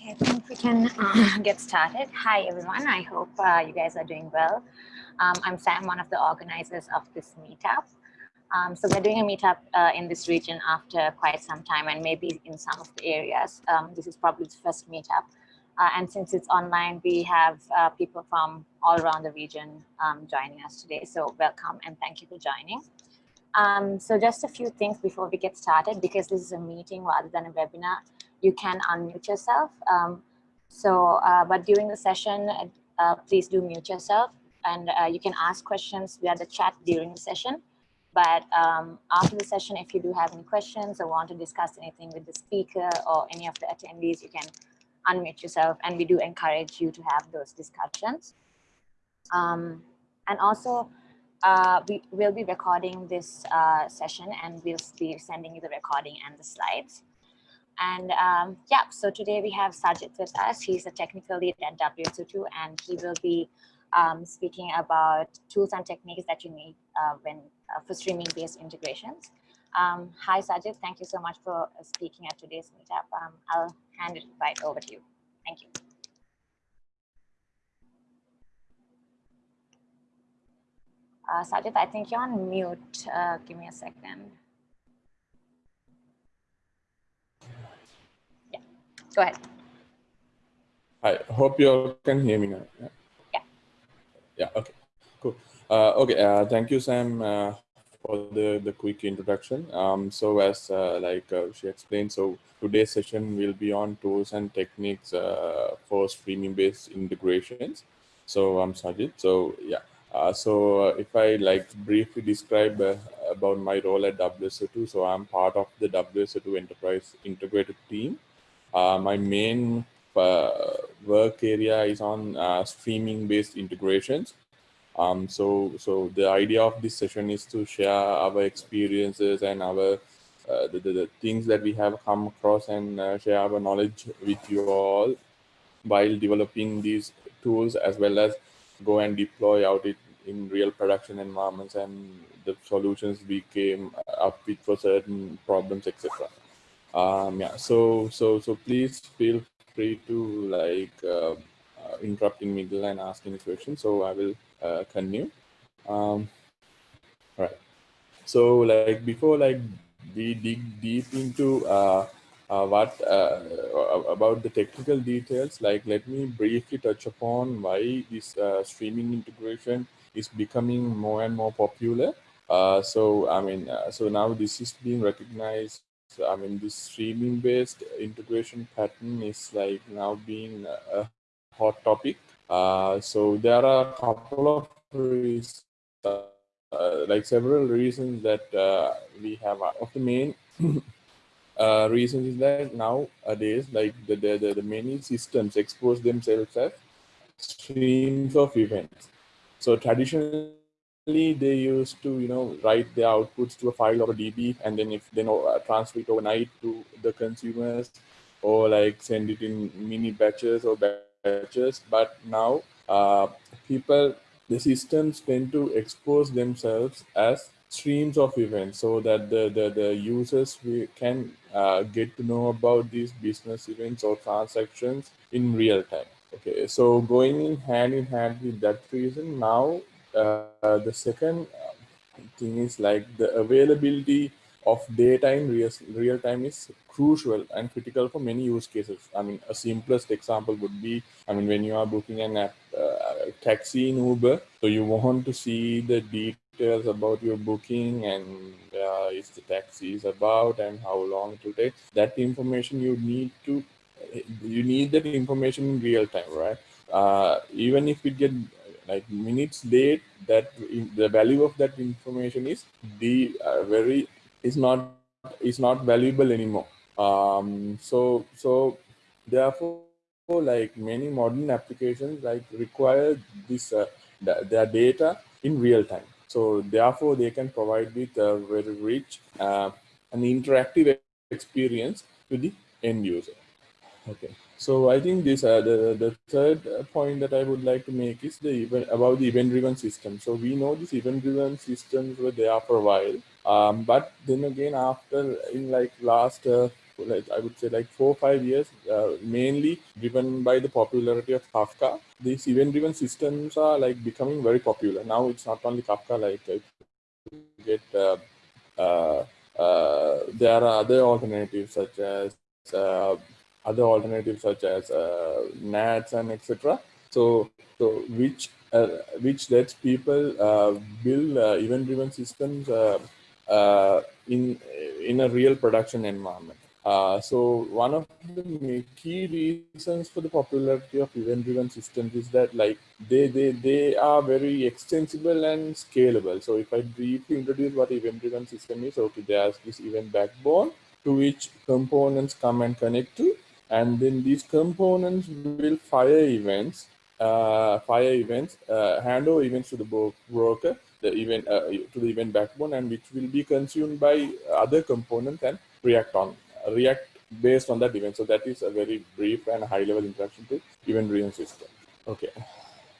Okay, I think we can uh, get started. Hi, everyone. I hope uh, you guys are doing well. Um, I'm Sam, one of the organizers of this meetup. Um, so we're doing a meetup uh, in this region after quite some time and maybe in some of the areas. Um, this is probably the first meetup. Uh, and since it's online, we have uh, people from all around the region um, joining us today. So welcome and thank you for joining. Um, so just a few things before we get started, because this is a meeting rather than a webinar you can unmute yourself. Um, so, uh, but during the session, uh, please do mute yourself and uh, you can ask questions via the chat during the session. But um, after the session, if you do have any questions or want to discuss anything with the speaker or any of the attendees, you can unmute yourself and we do encourage you to have those discussions. Um, and also, uh, we will be recording this uh, session and we'll be sending you the recording and the slides. And um, yeah, so today we have Sajid with us. He's a technical lead at WSO2 and he will be um, speaking about tools and techniques that you need uh, when uh, for streaming based integrations. Um, hi Sajid, thank you so much for speaking at today's meetup. Um, I'll hand it right over to you. Thank you. Uh, Sajid, I think you're on mute. Uh, give me a second. Go ahead. I hope you all can hear me now. Yeah. Yeah. yeah okay. Cool. Uh, okay. Uh, thank you, Sam, uh, for the the quick introduction. Um, so as uh, like uh, she explained, so today's session will be on tools and techniques uh, for streaming-based integrations. So I'm Sajid. So yeah. Uh, so uh, if I like briefly describe uh, about my role at WSO2, so I'm part of the WSO2 Enterprise Integrator team. Uh, my main uh, work area is on uh, streaming based integrations. Um, so, so the idea of this session is to share our experiences and our uh, the, the, the, things that we have come across and uh, share our knowledge with you all while developing these tools as well as go and deploy out it in real production environments and the solutions we came up with for certain problems, etc um yeah so so so please feel free to like uh, uh, interrupt in middle and ask any questions. So i will uh, continue. Um all right so like before like we dig deep into uh, uh what uh, about the technical details like let me briefly touch upon why this uh, streaming integration is becoming more and more popular. Uh, so i mean uh, so now this is being recognized I mean, this streaming based integration pattern is like now being a hot topic. Uh, so there are a couple of reasons, uh, like several reasons that uh, we have. Of the main uh, reason is that nowadays, like the, the, the, the many systems expose themselves as streams of events. So traditionally, they used to you know write their outputs to a file or a db and then if they know uh, transfer it overnight to the consumers or like send it in mini batches or batches. But now uh, people the systems tend to expose themselves as streams of events so that the the, the users we can uh, get to know about these business events or transactions in real time. Okay so going in hand in hand with that reason now the second thing is like the availability of data in real, real time is crucial and critical for many use cases. I mean, a simplest example would be, I mean, when you are booking an app, uh, taxi in Uber, so you want to see the details about your booking and uh, is the taxi is about and how long it will take. That information you need to, you need that information in real time, right? Uh, even if it get like minutes late that the value of that information is the uh, very is not is not valuable anymore. Um so so therefore like many modern applications like require this uh, their data in real time. So therefore they can provide with a very rich uh, and interactive experience to the end user. Okay so I think this uh, the the third point that I would like to make is the event about the event-driven system. So we know these event-driven systems were there for a while, um, but then again after in like last uh, like I would say like four or five years, uh, mainly driven by the popularity of Kafka. These event-driven systems are like becoming very popular. Now it's not only Kafka, like get uh, uh, uh, there are other alternatives such as other alternatives such as uh, NATS and etc. So, so which uh, which lets people uh, build uh, event-driven systems in in a real production environment. Uh, so one of the key reasons for the popularity of event-driven systems is that like they, they, they are very extensible and scalable. So if I briefly introduce what event-driven system is, okay, there's this event backbone to which components come and connect to, and then these components will fire events uh, fire events, uh, hand over events to the broker, the event uh, to the event backbone, and which will be consumed by other components and react on react based on that event. So that is a very brief and high level introduction to event-driven system. Okay.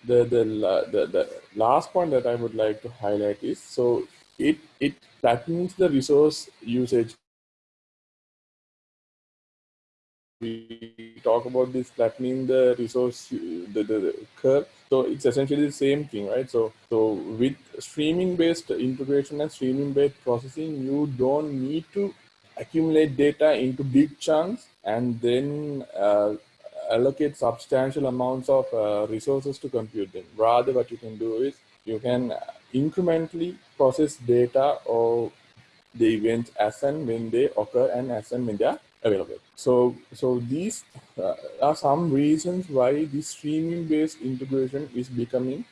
The, the, the, the last point that I would like to highlight is, so it, it flattens the resource usage we talk about this flattening the resource the, the, the, curve so it's essentially the same thing right? So so with streaming based integration and streaming based processing you don't need to accumulate data into big chunks and then uh, allocate substantial amounts of uh, resources to compute them. Rather what you can do is you can incrementally process data or the events as and when they occur and as and when they are available. So, so these uh, are some reasons why this streaming-based integration is becoming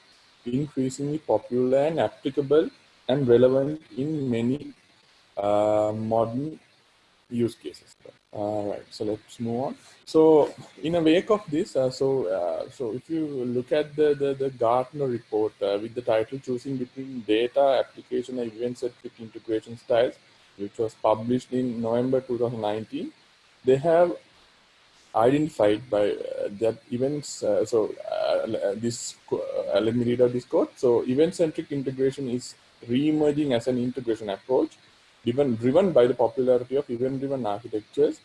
increasingly popular and applicable and relevant in many uh, modern use cases. All right, so let's move on. So, in a wake of this, uh, so uh, so if you look at the the, the Gartner report uh, with the title "Choosing Between Data Application and Event-Centric Integration Styles," which was published in November 2019, they have identified by uh, that events. Uh, so uh, this, let me read out this quote. So event-centric integration is re-emerging as an integration approach driven, driven by the popularity of event-driven architectures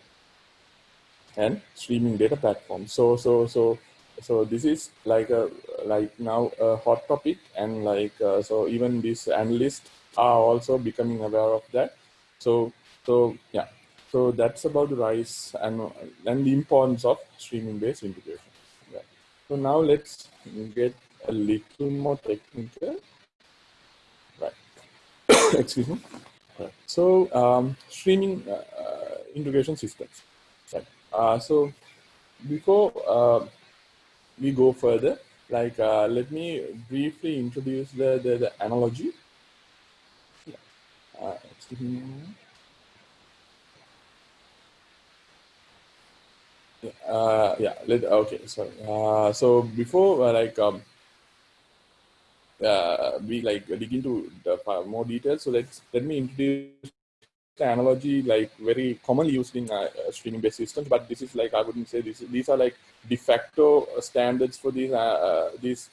and streaming data platforms. So, so, so, so this is like a like now a hot topic, and like uh, so even these analysts are also becoming aware of that. So, so yeah. So that's about the rise and, and the importance of streaming-based integration. Yeah. So now let's get a little more technical. Right. Excuse me. So um, streaming uh, uh, integration systems. Right. Uh, so before uh, we go further, like uh, let me briefly introduce the the, the analogy. Yeah. Uh, excuse me. Uh, yeah let, okay sorry. Uh, so before uh, like um, uh, we like dig into the more details so let's let me introduce the analogy like very commonly used in uh, streaming based systems but this is like i wouldn't say this these are like de facto standards for these uh, uh, these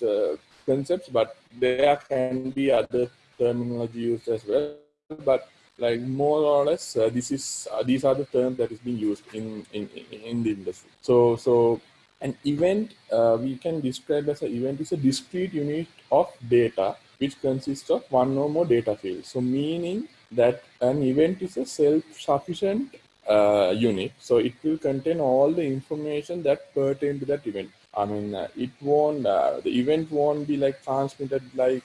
concepts but there can be other terminology used as well but like more or less uh, this is uh, these are the terms that is being used in in in the industry. So so an event uh, we can describe as an event is a discrete unit of data which consists of one or more data fields. So meaning that an event is a self-sufficient uh, unit. So it will contain all the information that pertain to that event. I mean, uh, it won't, uh, the event won't be like transmitted like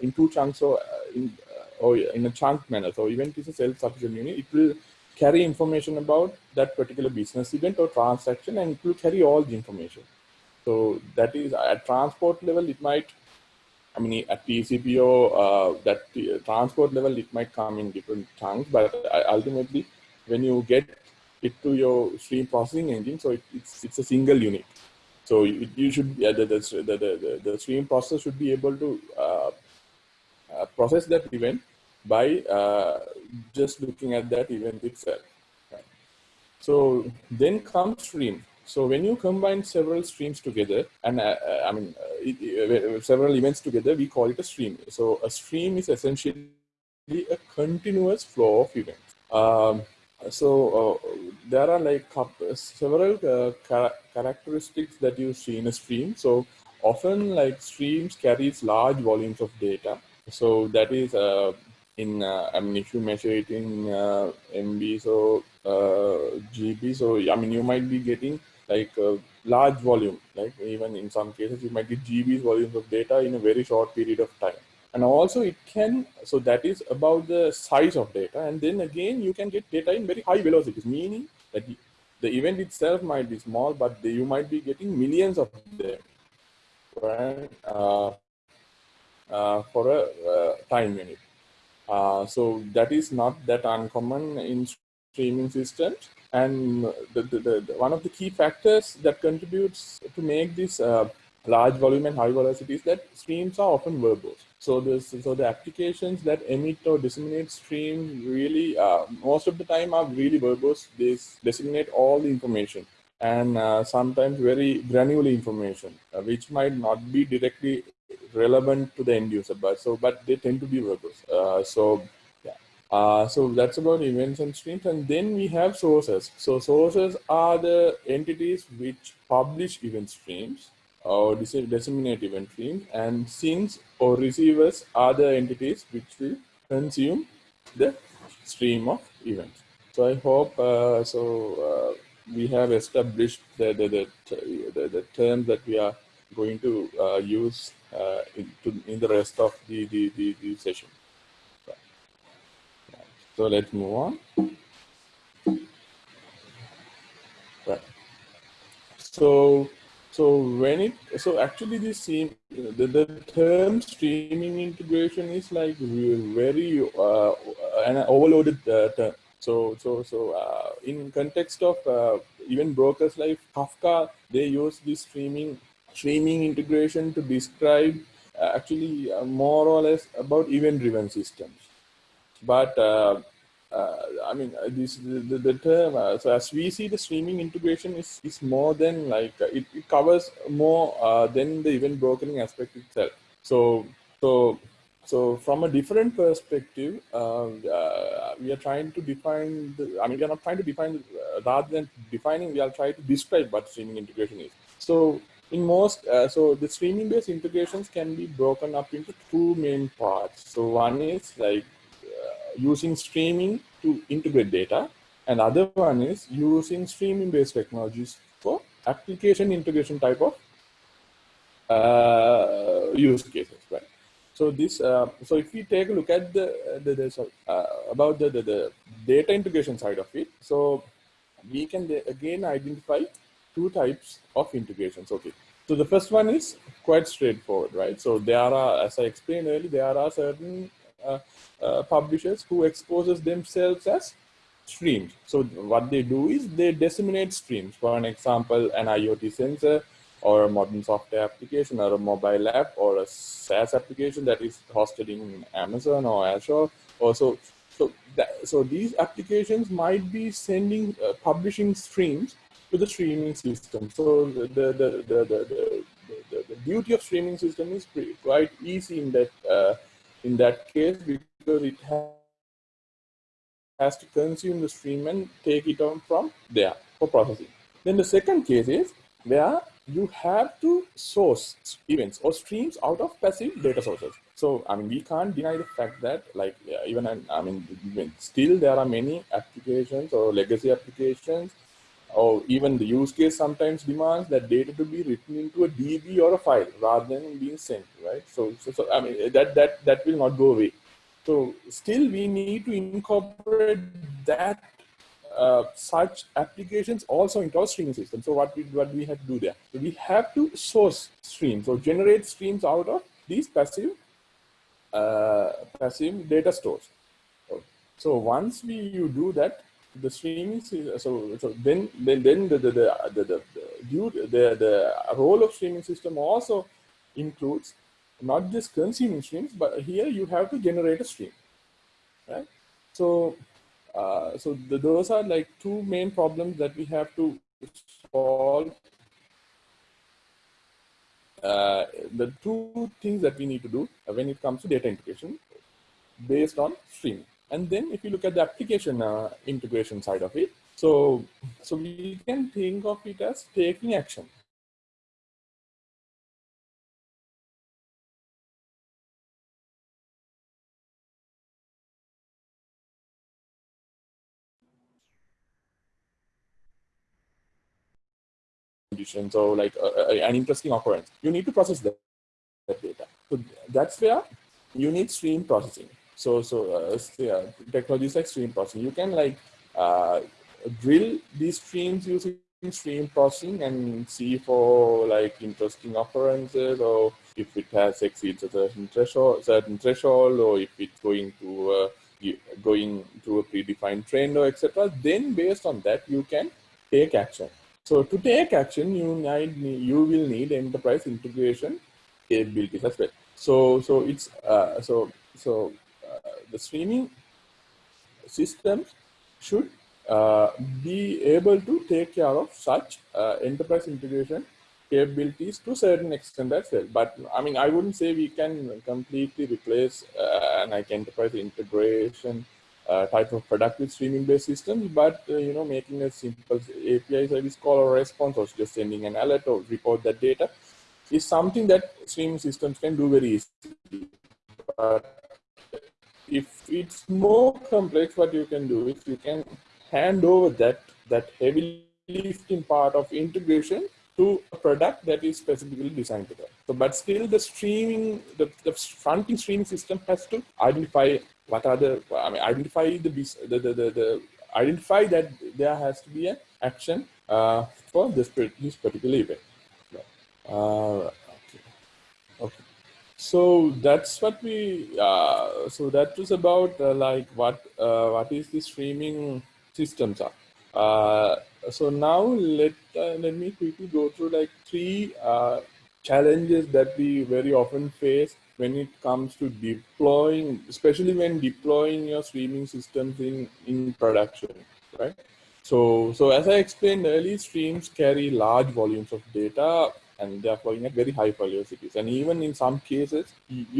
in two chunks or in or in a chunk manner. So even event is a self-sufficient unit. It will carry information about that particular business event or transaction and it will carry all the information. So that is at transport level, it might, I mean, at TCPO, uh, that uh, transport level, it might come in different chunks, but uh, ultimately when you get it to your stream processing engine, so it, it's, it's a single unit. So you, you should, yeah, the, the, the, the, stream processor should be able to uh, uh, process that event by uh, just looking at that event itself. So then comes stream. So when you combine several streams together, and uh, uh I mean uh, uh, several events together, we call it a stream. So a stream is essentially a continuous flow of events. Um, so uh, there are like several uh, char characteristics that you see in a stream. So often like streams carries large volumes of data. So that is in, uh, I mean, if you measure it in uh, MB, so uh, GB, so I mean, you might be getting like a large volume, like even in some cases, you might get GBs volumes of data in a very short period of time. And also it can so that is about the size of data and then again you can get data in very high velocities meaning that the event itself might be small but you might be getting millions of them. Right uh, uh, for a uh, time unit uh, so that is not that uncommon in streaming systems and the, the, the, one of the key factors that contributes to make this uh, large volume and high velocity is that streams are often verbose so this, so the applications that emit or disseminate stream really, uh, most of the time are really verbose. They disseminate all the information and uh, sometimes very granular information, uh, which might not be directly relevant to the end user, but so but they tend to be verbose. Uh, so yeah, uh, so that's about events and streams, and then we have sources. So sources are the entities which publish event streams or disseminate event streams and sinks or receivers are the entities which will consume the stream of events. So I hope uh, so uh, we have established the, the, the, the, terms that we are going to uh, use uh, in, to, in the rest of the, the, the, the session. So let's move on. Right. So so when it, so actually this the, the term streaming integration is like very uh, an overloaded uh, term. So, so, so uh, in context of uh, even brokers like Kafka, they use this streaming streaming integration to describe uh, actually uh, more or less about event-driven systems. But uh, I mean, uh, this the, the term. Uh, so as we see, the streaming integration is is more than like it, it covers more than the event brokering aspect itself. So so so from a different perspective, uh, uh, we are trying to define, the, I mean, we are not trying to define, uh, rather than defining, we are trying to describe what streaming integration is. So in most, so the streaming based integrations can be broken up into two main parts. So one is like using streaming to integrate data. And other one is using streaming based technologies for application integration type of uh, use cases, right? So this, uh, so if we take a look at the, the, the uh, about the, the, the data integration side of it, so we can again identify two types of integrations. Okay, so the first one is quite straightforward, right? So there are, as I explained earlier, there are certain uh, uh, publishers who exposes themselves as streams. So what they do is they disseminate streams. For an example, an IoT sensor or a modern software application or a mobile app or a SaaS application that is hosted in Amazon or Azure. Also, so that, so these applications might be sending uh, publishing streams to the streaming system. So the the the the, the, the, the duty of streaming system is pretty, quite easy in that uh, in that case because it has to consume the stream and take it on from there for processing. Then the second case is where you have to source events or streams out of passive data sources. So, I mean, we can't deny the fact that like even, I mean, still there are many applications or legacy applications or even the use case sometimes demands that data to be written into a DB or a file rather than being sent, right? So, so, so I mean, that, that, that will not go away. So still we need to incorporate that uh, such applications also into our streaming system. So what we, what we have to do there? So we have to source streams or generate streams out of these passive uh, passive data stores. So once we you do that, the streaming so so then then then the the the the, the, the, the, the role of streaming system also includes not just consuming streams, but here you have to generate a stream, right? So, uh, so the, those are like two main problems that we have to solve. Uh, the two things that we need to do when it comes to data integration based on streaming. And then if you look at the application uh, integration side of it, so, so we can think of it as taking action. conditions or like uh, uh, an interesting occurrence. You need to process that, that data. So that's where you need stream processing. So, so uh, yeah, technologies like stream processing, you can like uh, drill these streams using stream processing and see for like interesting occurrences or if it has exceeds a certain threshold, certain threshold or if it's going to uh, going to a predefined trend or etc. Then based on that, you can take action. So to take action, you need you will need enterprise integration capabilities as well. So so it's uh, so so the streaming systems should uh, be able to take care of such uh, enterprise integration capabilities to a certain extent as well. But I mean, I wouldn't say we can completely replace uh, an enterprise integration uh, type of product with streaming based systems, but uh, you know, making a simple API service call or response or just sending an alert or report that data is something that streaming systems can do very easily. But if it's more complex, what you can do is you can hand over that, that heavy lifting part of integration to a product that is specifically designed to that. So, but still the streaming, the, the fronting streaming system has to identify what are the, I mean, identify the, the, the, the, the identify that there has to be an action uh, for this, this particular event. Uh, okay. okay. So that's what we, uh, so that was about uh, like what, uh, what is the streaming systems are. Uh, so now let, uh, let me quickly go through like three challenges that we very often face when it comes to deploying, especially when deploying your streaming systems in, in production, right? So, so as I explained earlier, streams carry large volumes of data and they are flowing at very high velocities. And even in some cases,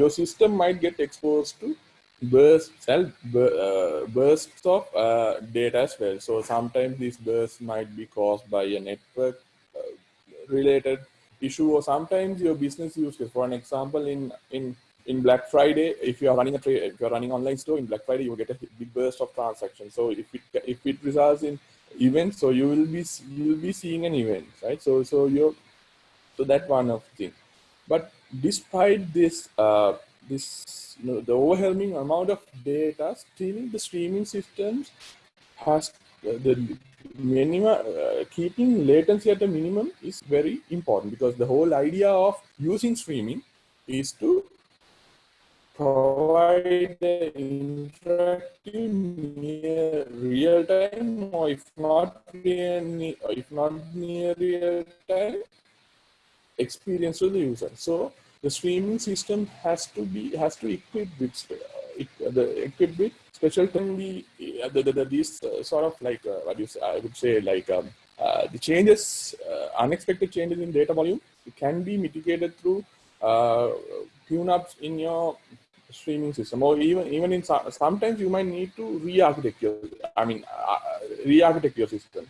your system might get exposed to bursts, uh, bursts of uh, data as well. So sometimes these bursts might be caused by a network uh, related issue or sometimes your business use case. For an example, in in in Black Friday, if you are running a trade, if you are running online store in Black Friday, you will get a big burst of transactions. So if it if it results in events, so you will be you will be seeing an event, right? So so you so that one of thing. But despite this uh, this you know the overwhelming amount of data, still the streaming systems has uh, the minimum uh, keeping latency at a minimum is very important because the whole idea of using streaming is to provide the interactive near real time or if not near, if not near real time experience to the user. So the streaming system has to be has to equip with uh, the equipped with special be uh, the, the, the, these uh, sort of like uh, what you say, I would say like um, uh, the changes, uh, unexpected changes in data volume can be mitigated through tune-ups in your streaming system. Or even even in some, sometimes you might need to re-architect your I mean re-architect your system.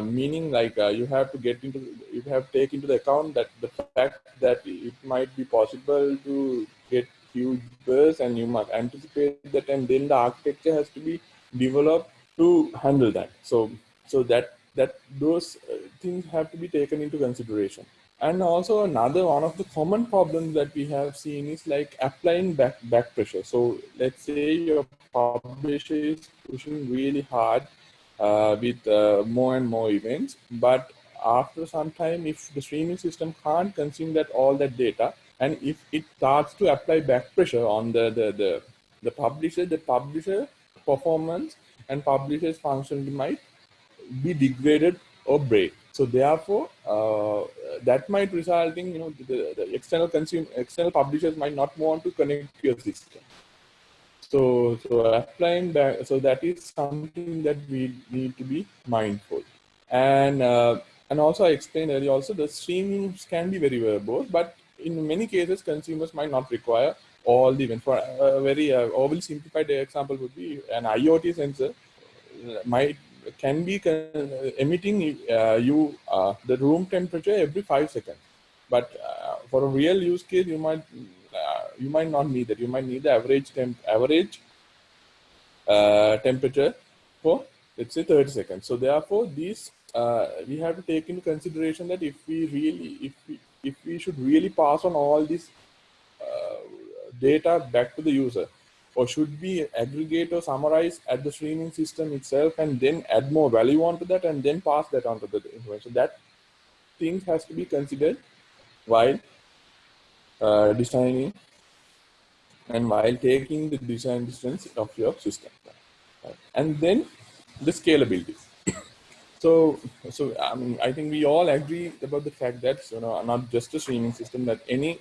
Meaning like you have to get into you have to take into the account that the fact that it might be possible to get huge bursts and you must anticipate that and then the architecture has to be developed to handle that. So, so that, that those uh, things have to be taken into consideration. And also another one of the common problems that we have seen is like applying back, back pressure. So let's say your publisher is pushing really hard uh, with uh, more and more events, but after some time, if the streaming system can't consume that all that data, and if it starts to apply back pressure on the, the, the, the publisher, the publisher performance and publisher's function might be degraded or break. So therefore, uh, that might result in, you know, the, the external consumer, external publishers might not want to connect to your system. So, so applying back, so that is something that we need to be mindful. And, uh, and also I explained earlier also the streamings can be very verbose, but in many cases, consumers might not require all the events. For a very uh, overly simplified example would be an IoT sensor might can be emitting uh, you uh, the room temperature every five seconds. But uh, for a real use case, you might uh, you might not need that. You might need the average temp average uh, temperature for let's say 30 seconds. So therefore, these uh, we have to take into consideration that if we really if we if we should really pass on all this data back to the user, or should we aggregate or summarize at the streaming system itself and then add more value onto that and then pass that onto the information? That thing has to be considered while uh, designing and while taking the design distance of your system. Right? And then the scalability. so, so I mean, I think we all agree about the fact that you know not just a streaming system that any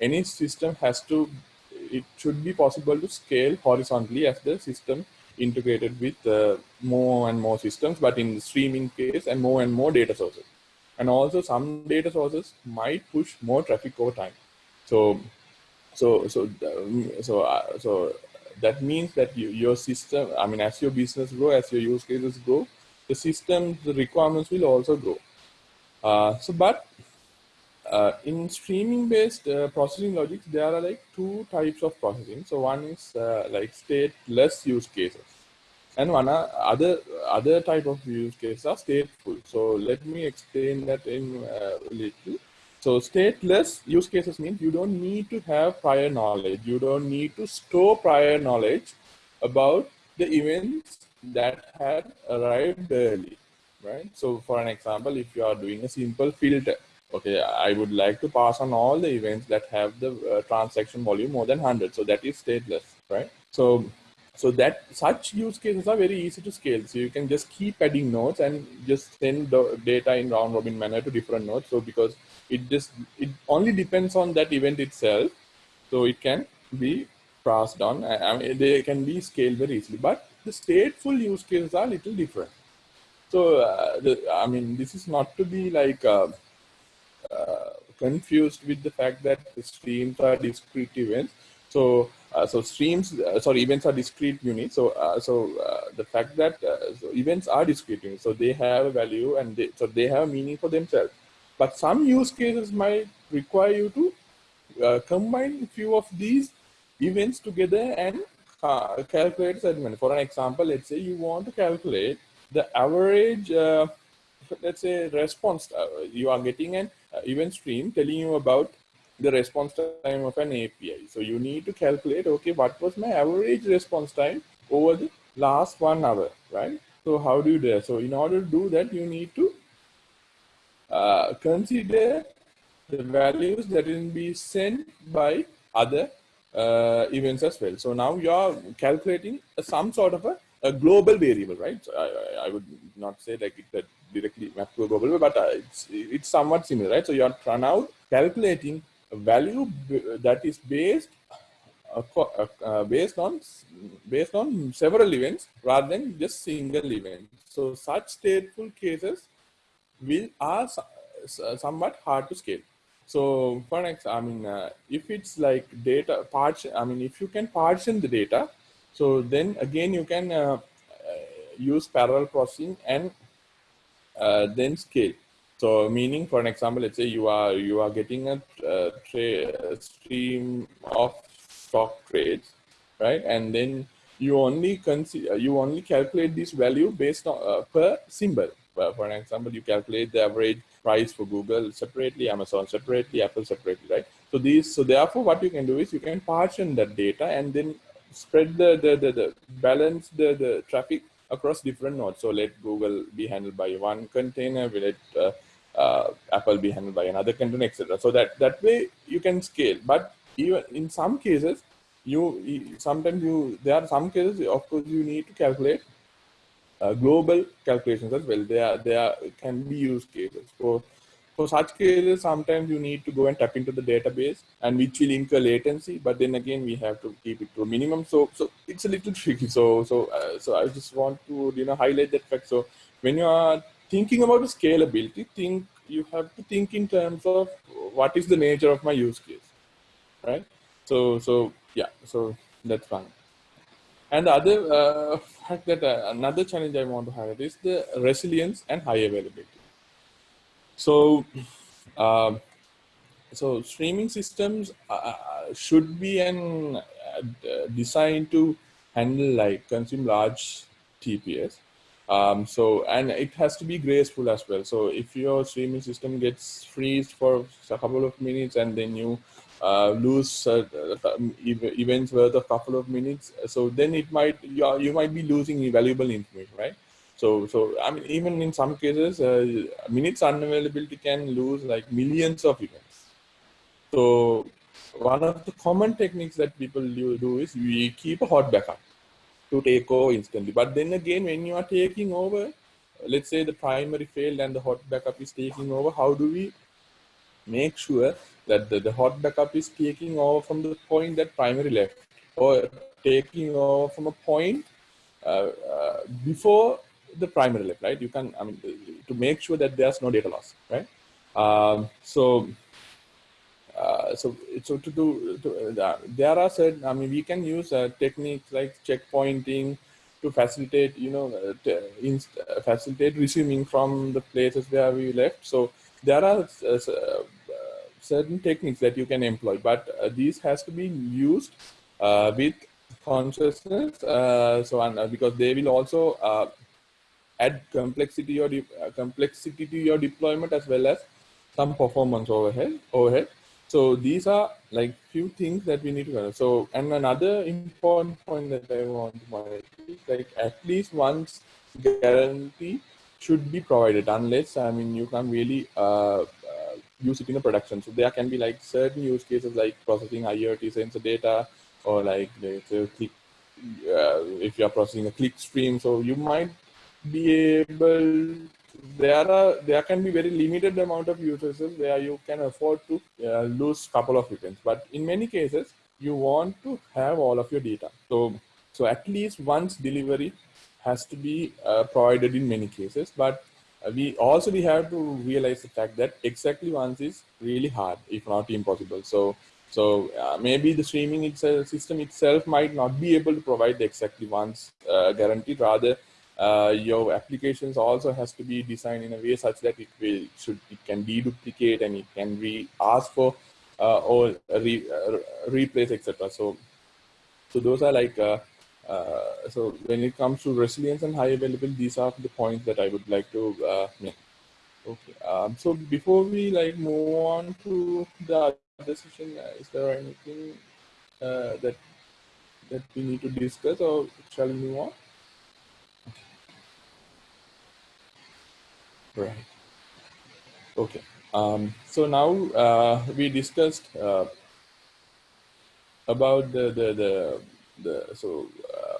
any system has to it should be possible to scale horizontally as the system integrated with uh, more and more systems, but in the streaming case and more and more data sources. And also some data sources might push more traffic over time. So, so, so, um, so, uh, so that means that you, your system, I mean, as your business grow, as your use cases grow, the system, the requirements will also grow. Uh, so, but uh, in streaming based uh, processing logics, there are like two types of processing. So one is uh, like stateless use cases and one other other type of use cases are stateful. So let me explain that in uh, a little. So stateless use cases means you don't need to have prior knowledge. You don't need to store prior knowledge about the events that had arrived early, right? So for an example, if you are doing a simple filter, okay, I would like to pass on all the events that have the uh, transaction volume more than 100. So that is stateless, right? So, so that such use cases are very easy to scale. So you can just keep adding nodes and just send the data in round robin manner to different nodes. So because it just, it only depends on that event itself. So it can be passed on. I mean, they can be scaled very easily, but the stateful use cases are a little different. So, uh, the, I mean, this is not to be like, uh, uh, confused with the fact that the streams are discrete events. So, uh, so streams, uh, sorry, events are discrete units. So, uh, so the fact that so events are discrete units, so they have a value and they, so they have a meaning for themselves. But some use cases might require you to uh, combine a few of these events together and uh, calculate certain. For an example, let's say you want to calculate the average, uh, let's say response, you are getting an uh, event stream telling you about the response time of an API. So you need to calculate, okay, what was my average response time over the last one hour, right? So how do you do that? So in order to do that, you need to uh, consider the values that will be sent by other uh, events as well. So now you are calculating some sort of a, a global variable, right? So I, I, would not say like it, directly map to a global, but uh, it's, it's somewhat similar, right? So you are now calculating a value that is based uh, uh, based on based on several events rather than just single event. So such stateful cases will are somewhat hard to scale. So for next, I mean, uh, if it's like data parts, I mean, if you can partition the data, so then again you can uh, uh use parallel processing and uh, then scale. So meaning, for an example, let's say you are you are getting a, a stream of stock trades, right? And then you only consider you only calculate this value based on uh, per symbol. For an example, you calculate the average price for Google separately, Amazon separately, Apple separately, right? So these, so therefore, what you can do is you can partition that data and then spread the the the, the balance the the traffic across different nodes. So let Google be handled by one container, we let uh, uh, Apple be handled by another container, etc. So that that way you can scale. But even in some cases, you sometimes you there are some cases of course you need to calculate uh, global calculations as well. There are can be use cases. So for such cases, sometimes you need to go and tap into the database and which will incur latency, but then again, we have to keep it to a minimum. So, so it's a little tricky. So, so, uh, so I just want to, you know, highlight that fact. So when you are thinking about scalability, think you have to think in terms of what is the nature of my use case, right? So, so yeah, so that's fine. And the other uh, fact that uh, another challenge I want to highlight is the resilience and high availability. So, uh, so streaming systems uh, uh, should be an uh, designed to handle like consume large TPS. Um, so and it has to be graceful as well. So if your streaming system gets freezed for a couple of minutes and then you uh, lose uh, events worth a couple of minutes, so then it might you, you might be losing valuable information, right? So so I mean even in some cases, uh, minutes unavailability can lose like millions of events. So one of the common techniques that people do is we keep a hot backup to take over instantly. But then again, when you are taking over, let's say the primary failed and the hot backup is taking over, how do we make sure that the, the hot backup is taking over from the point that primary left or taking over from a point uh, uh, before the primary left, right? You can, I mean, to make sure that there's no data loss, right? Um, so uh, so so to do to, uh, there are certain i mean we can use uh, techniques like checkpointing to facilitate you know uh, facilitate resuming from the places where we left so there are certain techniques that you can employ but uh, these has to be used uh, with consciousness uh, so and because they will also add complexity or complexity to your deployment as well as some performance overhead overhead so these are like few things that we need to cover. So, and another important point that I want to point is like at least once guarantee should be provided unless, I mean, you can really uh, uh, use it in a production. So there can be like certain use cases like processing IoT sensor data or like the click, uh, if you are processing a click stream. So you might be able there are there can be very limited amount of users where you can afford to uh, lose couple of events but in many cases you want to have all of your data so so at least once delivery has to be uh, provided in many cases but we also we have to realize the fact that exactly once is really hard if not impossible so so uh, maybe the streaming itself, system itself might not be able to provide the exactly once uh, guarantee rather uh, your applications also has to be designed in a way such that it will should it can deduplicate and it can be asked for uh, or re, uh, replace etc. So so those are like uh, uh, so when it comes to resilience and high availability, these are the points that I would like to uh, make. Okay. Um, so before we like move on to the other session, is there anything that that we need to discuss, or shall we move on? Right. Okay. Um, so now uh, we discussed uh, about the the the, the so uh,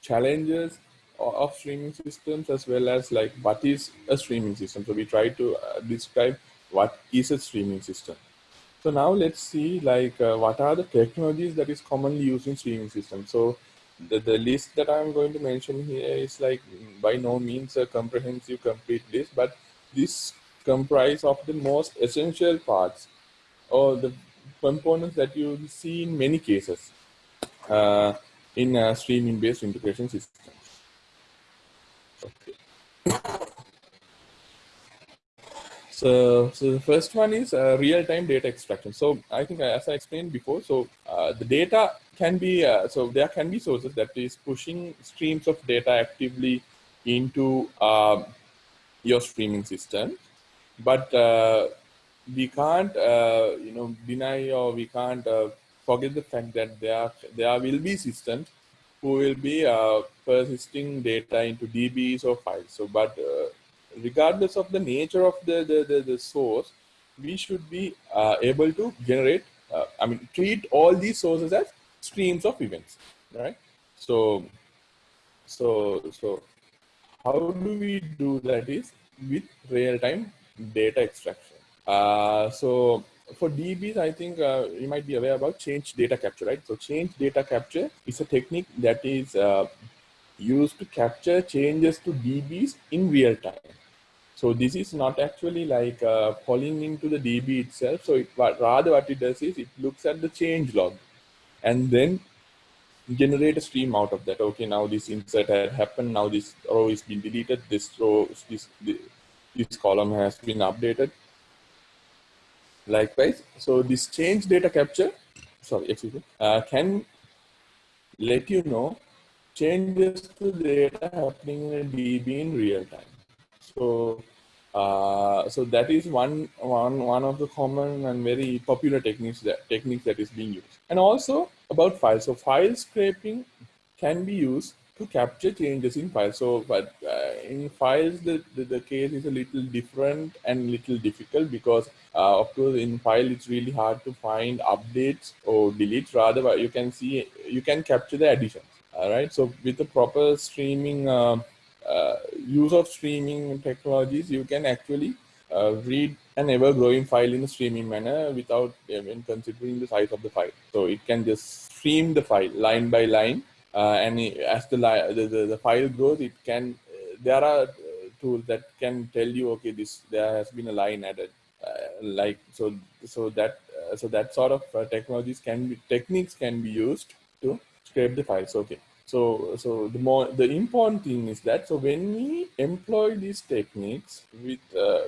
challenges of streaming systems as well as like what is a streaming system. So we try to uh, describe what is a streaming system. So now let's see like uh, what are the technologies that is commonly used in streaming systems. So the, the list that I'm going to mention here is like by no means a comprehensive complete list, but this comprise of the most essential parts or the components that you see in many cases uh, in a streaming based integration systems. Okay. So, so the first one is uh, real-time data extraction. So I think as I explained before, so uh, the data can be, uh, so there can be sources that is pushing streams of data actively into um, your streaming system. But uh, we can't, uh, you know, deny or we can't uh, forget the fact that there, there will be systems who will be persisting data into DBs or files. So, but regardless of the nature of the, the, the, the source, we should be uh, able to generate, uh, I mean, treat all these sources as streams of events, right? So, so, so how do we do that is with real-time data extraction. Uh, so for DBs, I think uh, you might be aware about change data capture, right? So change data capture is a technique that is uh, used to capture changes to DBs in real time. So this is not actually like uh, calling into the DB itself. So it, rather what it does is it looks at the change log and then generate a stream out of that. Okay, now this insert had happened. Now this row is been deleted. This row, this, this column has been updated. Likewise, so this change data capture, sorry, excuse me, uh, can let you know changes to data happening in DB in real time. So, uh, so that is one, one, one of the common and very popular techniques that, techniques that is being used. And also about files. So file scraping can be used to capture changes in files. So, but uh, in files, the, the, the, case is a little different and little difficult because, uh, of course, in file, it's really hard to find updates or delete Rather, but you can see, you can capture the additions. All right. So with the proper streaming, uh, uh use of streaming technologies, you can actually uh, read an ever-growing file in a streaming manner without even considering the size of the file. So it can just stream the file line by line uh, and as the, the, the, the, file grows, it can, uh, there are tools that can tell you, okay, this, there has been a line added. Uh, like, so, so that, uh, so that sort of uh, technologies can be, techniques can be used to scrape the files. Okay. So, so the more the important thing is that so when we employ these techniques with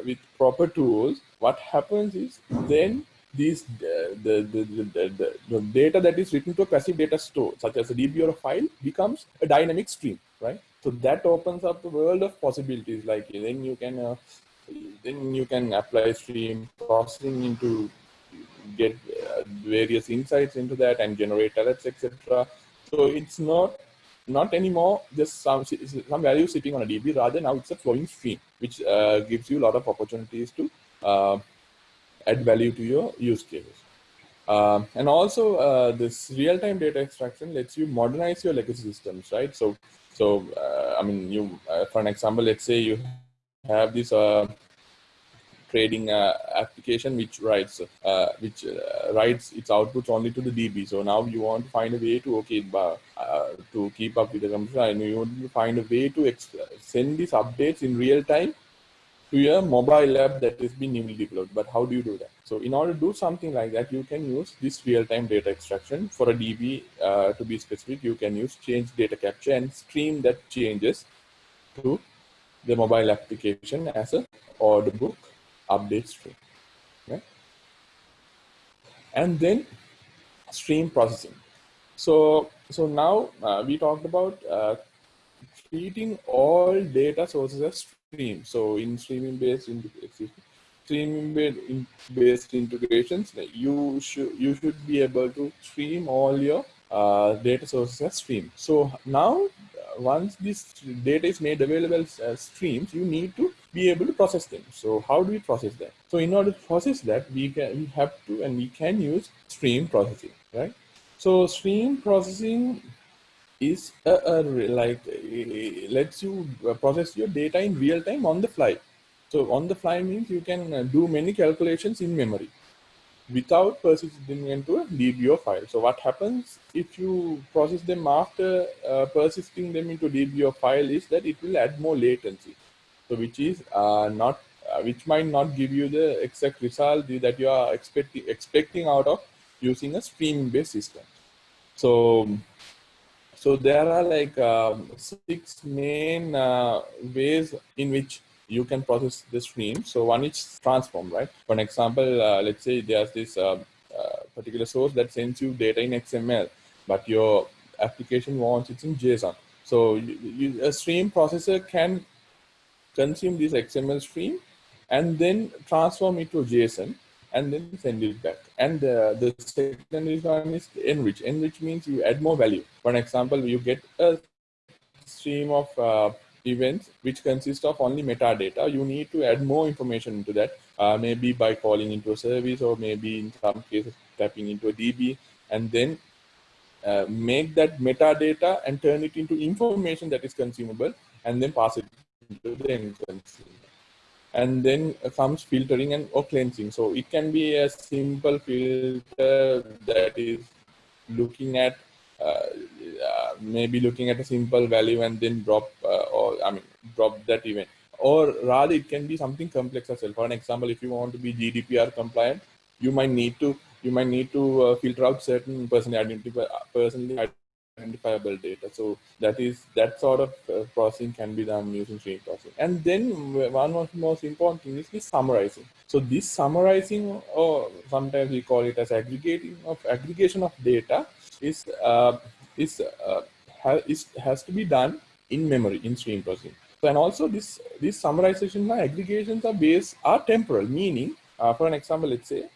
with proper tools, what happens is then these uh, the, the, the, the, data that is written to a passive data store, such as a DB or a file, becomes a dynamic stream, right? So that opens up the world of possibilities. Like then you can uh, then you can apply stream processing into get uh, various insights into that and generate alerts, etc. So it's not not anymore just some some value sitting on a DB. Rather now it's a flowing stream, which uh, gives you a lot of opportunities to uh, add value to your use cases. Uh, and also uh, this real-time data extraction lets you modernize your legacy systems, right? So, so uh, I mean, you, uh, for an example, let's say you have this uh, trading uh, application which writes, which writes its outputs only to the DB. So now you want to find a way to, okay, to keep up with the computer, and you want to find a way to send these updates in real time to a mobile app that is being newly developed. But how do you do that? So in order to do something like that, you can use this real-time data extraction. For a DB, uh, to be specific, you can use change data capture and stream that changes to the mobile application as a order book update stream. Okay? And then stream processing. So, so now uh, we talked about uh, treating all data sources as stream. So in streaming based in streaming based integrations, you should you should be able to stream all your uh, data sources as stream. So now, once this data is made available as streams, you need to be able to process them. So how do we process that? So in order to process that, we can we have to and we can use stream processing, right? So stream processing is a, a, like lets you process your data in real time on the fly. So on the fly means you can uh, do many calculations in memory without persisting them into a DBO file. So what happens if you process them after uh, persisting them into DBO file is that it will add more latency. So which is uh, not, uh, which might not give you the exact result that you are expecting expecting out of using a streaming based system. So so there are like um, six main uh, ways in which you can process the stream. So one is transform, right? For an example, uh, let's say there's this uh, uh particular source that sends you data in XML, but your application wants it in JSON. So you, you, a stream processor can consume this XML stream and then transform it to JSON and then send it back. And uh, the second one is enrich. Enrich means you add more value. For example, you get a stream of uh, events which consist of only metadata. You need to add more information into that, uh, maybe by calling into a service or maybe in some cases tapping into a DB and then uh, make that metadata and turn it into information that is consumable and then pass it to the end consumer and then comes filtering and or cleansing. So it can be a simple filter that is looking at maybe looking at a simple value and then drop uh, or I mean drop that event or rather it can be something complex as well. For an example, if you want to be GDPR compliant, you might need to you might need to uh, filter out certain personally identifiable personally identifiable data. So that is that sort of uh, processing can be done using stream processing. And then one of the most important things is summarizing. So this summarizing, or sometimes we call it as aggregating of aggregation of data, is uh, is, uh, ha is has to be done in memory in stream processing. So, and also this these summarization aggregations are based are temporal, meaning uh, for an example, let's say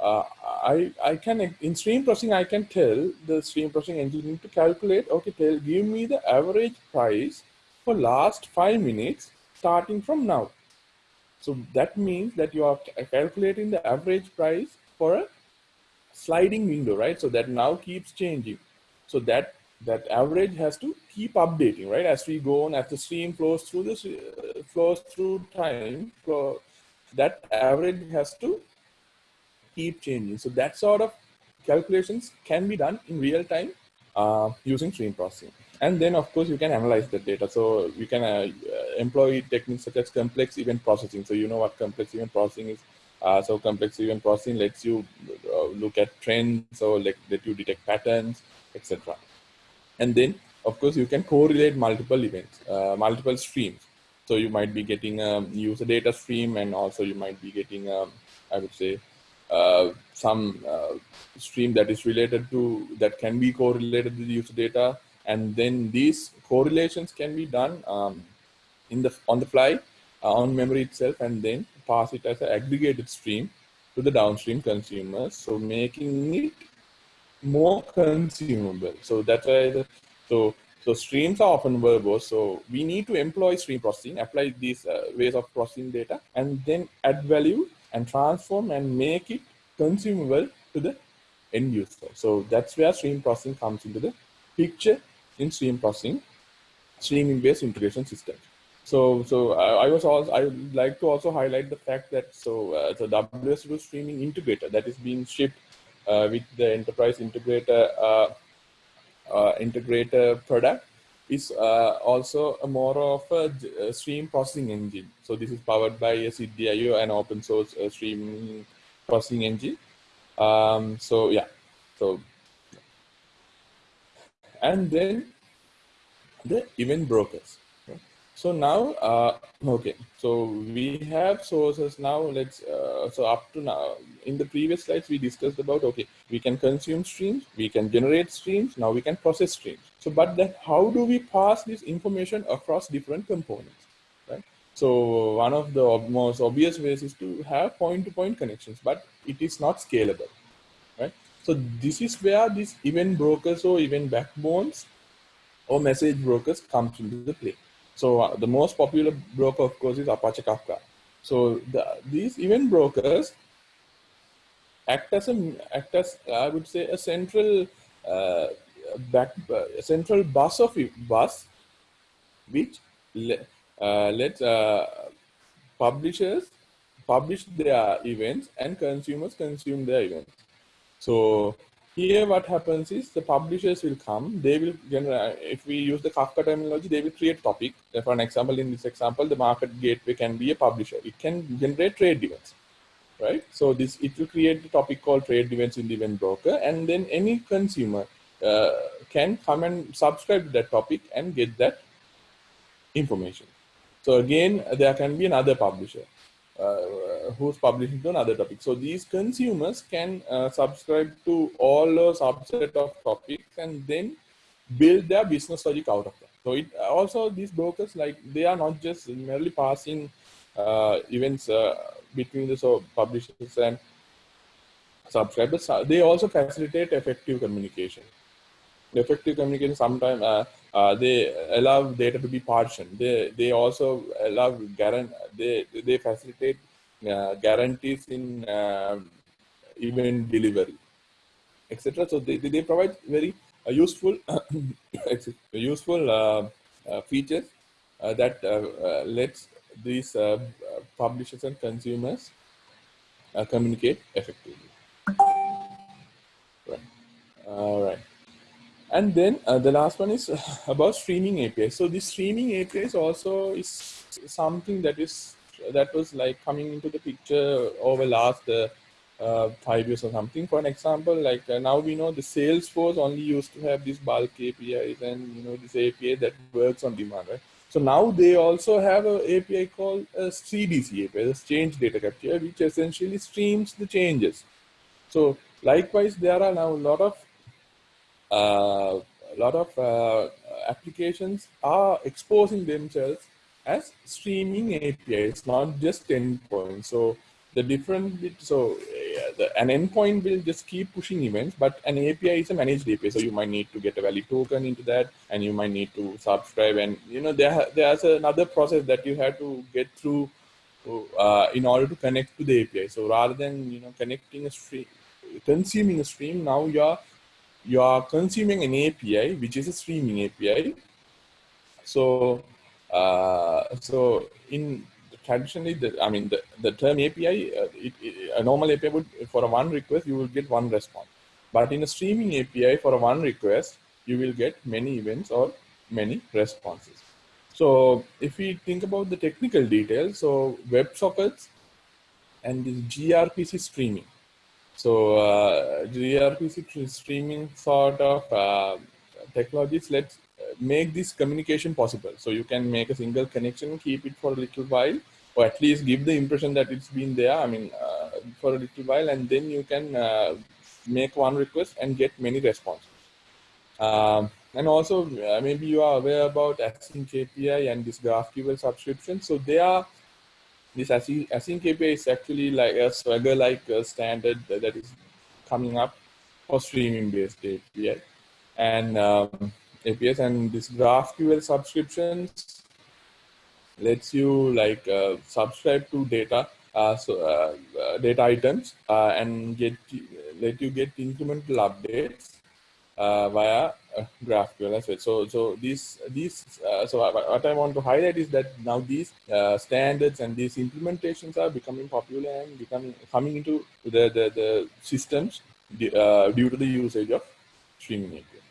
uh, I, I can, in stream processing, I can tell the stream processing engine to calculate, okay, tell, give me the average price for last five minutes starting from now. So that means that you are calculating the average price for a sliding window, right? So that now keeps changing. So that that average has to keep updating, right? As we go on, as the stream flows through this, uh, flows through time, flow, that average has to keep changing. So that sort of calculations can be done in real time uh, using stream processing. And then of course you can analyze the data. So you can uh, employ techniques such as complex event processing. So you know what complex event processing is. Uh, so complex event processing lets you uh, look at trends or let, let you detect patterns, etc. And then of course you can correlate multiple events, uh, multiple streams. So you might be getting a user data stream and also you might be getting, um, I would say, uh, some uh, stream that is related to, that can be correlated with user data. And then these correlations can be done um, in the on the fly uh, on memory itself and then pass it as an aggregated stream to the downstream consumers. So making it more consumable. So that's why the, so so streams are often verbose. So we need to employ stream processing, apply these uh, ways of processing data, and then add value and transform and make it consumable to the end user. So that's where stream processing comes into the picture in stream processing, streaming based integration system. So, so I, I was also, I would like to also highlight the fact that so uh, the WSO2 streaming integrator that is being shipped uh, with the enterprise integrator uh, uh integrator product is uh, also a more of a, a, stream processing engine. So this is powered by a Siddhi.io, an open source uh, stream processing engine. Um, so yeah, so and then the event brokers. So now, uh, okay, so we have sources now, let's, uh, so up to now, in the previous slides, we discussed about, okay, we can consume streams, we can generate streams, now we can process streams. So, but then how do we pass this information across different components, right? So one of the most obvious ways is to have point-to-point -point connections, but it is not scalable, right? So this is where these event brokers or event backbones or message brokers comes into the play. So uh, the most popular broker, of course, is Apache Kafka. So the, these event brokers act as a act as I would say a central uh, back uh, a central bus of bus, which le, uh, lets uh, publishers publish their events and consumers consume their events. So here what happens is the publishers will come, they will generate, if we use the Kafka terminology, they will create topic. For an example, in this example, the market gateway can be a publisher. It can generate trade events, right? So this, it will create the topic called trade events in the event broker. And then any consumer uh, can come and subscribe to that topic and get that information. So again, there can be another publisher. Uh, who's publishing to another topic. So these consumers can uh, subscribe to all a subset of topics and then build their business logic out of that. So it also these brokers like they are not just merely passing uh, events uh, between the so publishers and subscribers. Uh, they also facilitate effective communication. Effective communication sometimes uh, they allow data to be partitioned. They they also allow guarantee they they facilitate uh, guarantees in uh, event delivery, etc. So they, they provide very uh, useful useful uh, features that lets these publishers and consumers communicate effectively. Right. All right. And then uh, the last one is about streaming API. So this streaming API is also is something that is that was like coming into the picture over last uh, uh, five years or something. For an example, like uh, now we know the Salesforce only used to have this bulk APIs and you know this API that works on demand, right? So now they also have an API called a CDC API, the change data capture, which essentially streams the changes. So likewise, there are now a lot of uh, a lot of uh, applications are exposing themselves as streaming APIs, not just endpoints. So the different bit, so uh, the, an endpoint will just keep pushing events, but an API is a managed API. So you might need to get a valid token into that, and you might need to subscribe. And you know there there's another process that you have to get through uh, in order to connect to the API. So rather than you know connecting a stream, consuming a stream, now you're you are consuming an API, which is a streaming API. So, uh, so in traditionally, the, I mean, the, the term API, uh, it, it, a normal API would, for a one request, you will get one response. But in a streaming API, for a one request, you will get many events or many responses. So if we think about the technical details, so WebSockets and this gRPC streaming. So uh, gRPC streaming sort of uh, technologies let's uh, make this communication possible. So you can make a single connection, keep it for a little while, or at least give the impression that it's been there. I mean, uh, for a little while, and then you can uh, make one request and get many responses. Um, and also, uh, maybe you are aware about async API and this GraphQL subscription. So they are this async, API is actually like a Swagger-like standard that is coming up for streaming-based API and um, APIs and this GraphQL subscriptions lets you like uh, subscribe to data uh, so uh, uh data items uh, and get let you get incremental updates uh, via uh, GraphQL as well. So, so these, these, uh, so what I want to highlight is that now these uh, standards and these implementations are becoming popular and becoming coming into the the, the systems uh, due to the usage of streaming API.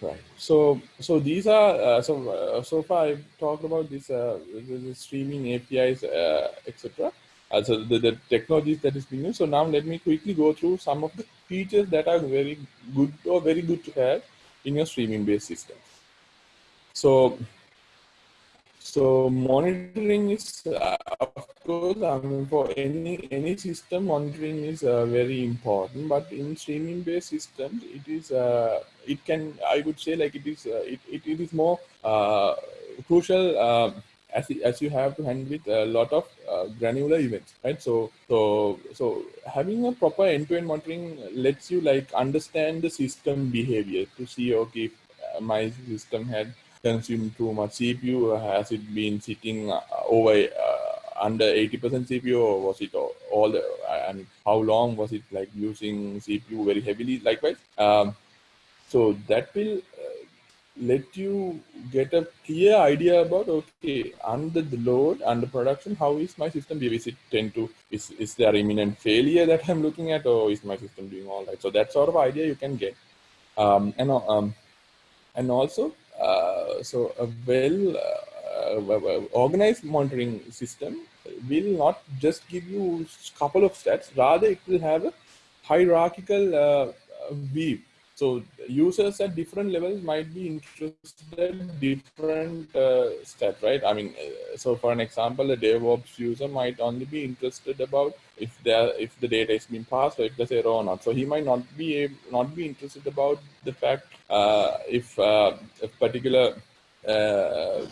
Right. So, so these are uh, so uh, so far I've talked about this, the streaming APIs, etc. so the, the technologies that is being used. So now let me quickly go through some of the features that are very good or very good to have in your streaming based system. So, so monitoring is, uh, of course, I mean, for any any system, monitoring is uh, very important. But in streaming based systems, it is uh, it can I would say like it is uh, it, it, it is more uh, crucial uh, as, as you have to handle with a lot of uh, granular events, right? So, so, so having a proper end-to-end monitoring lets you like understand the system behavior to see, okay, uh, my system had consumed too much CPU, has it been sitting uh, over uh, under 80% CPU or was it all, all the, mean, how long was it like using CPU very heavily likewise? Um, so that will let you get a clear idea about okay under the load under production how is my system behaving? Is it tend to is is there imminent failure that i'm looking at or is my system doing all right? So that sort of idea you can get. Um, and um, and also uh, so a well uh, organized monitoring system will not just give you a couple of stats. Rather it will have a hierarchical uh, view so users at different levels might be interested in different uh, steps, right? I mean, uh, so for an example, a DevOps user might only be interested about if there if the data is being passed or if there's error or not. So he might not be able, not be interested about the fact uh, if uh, a particular uh,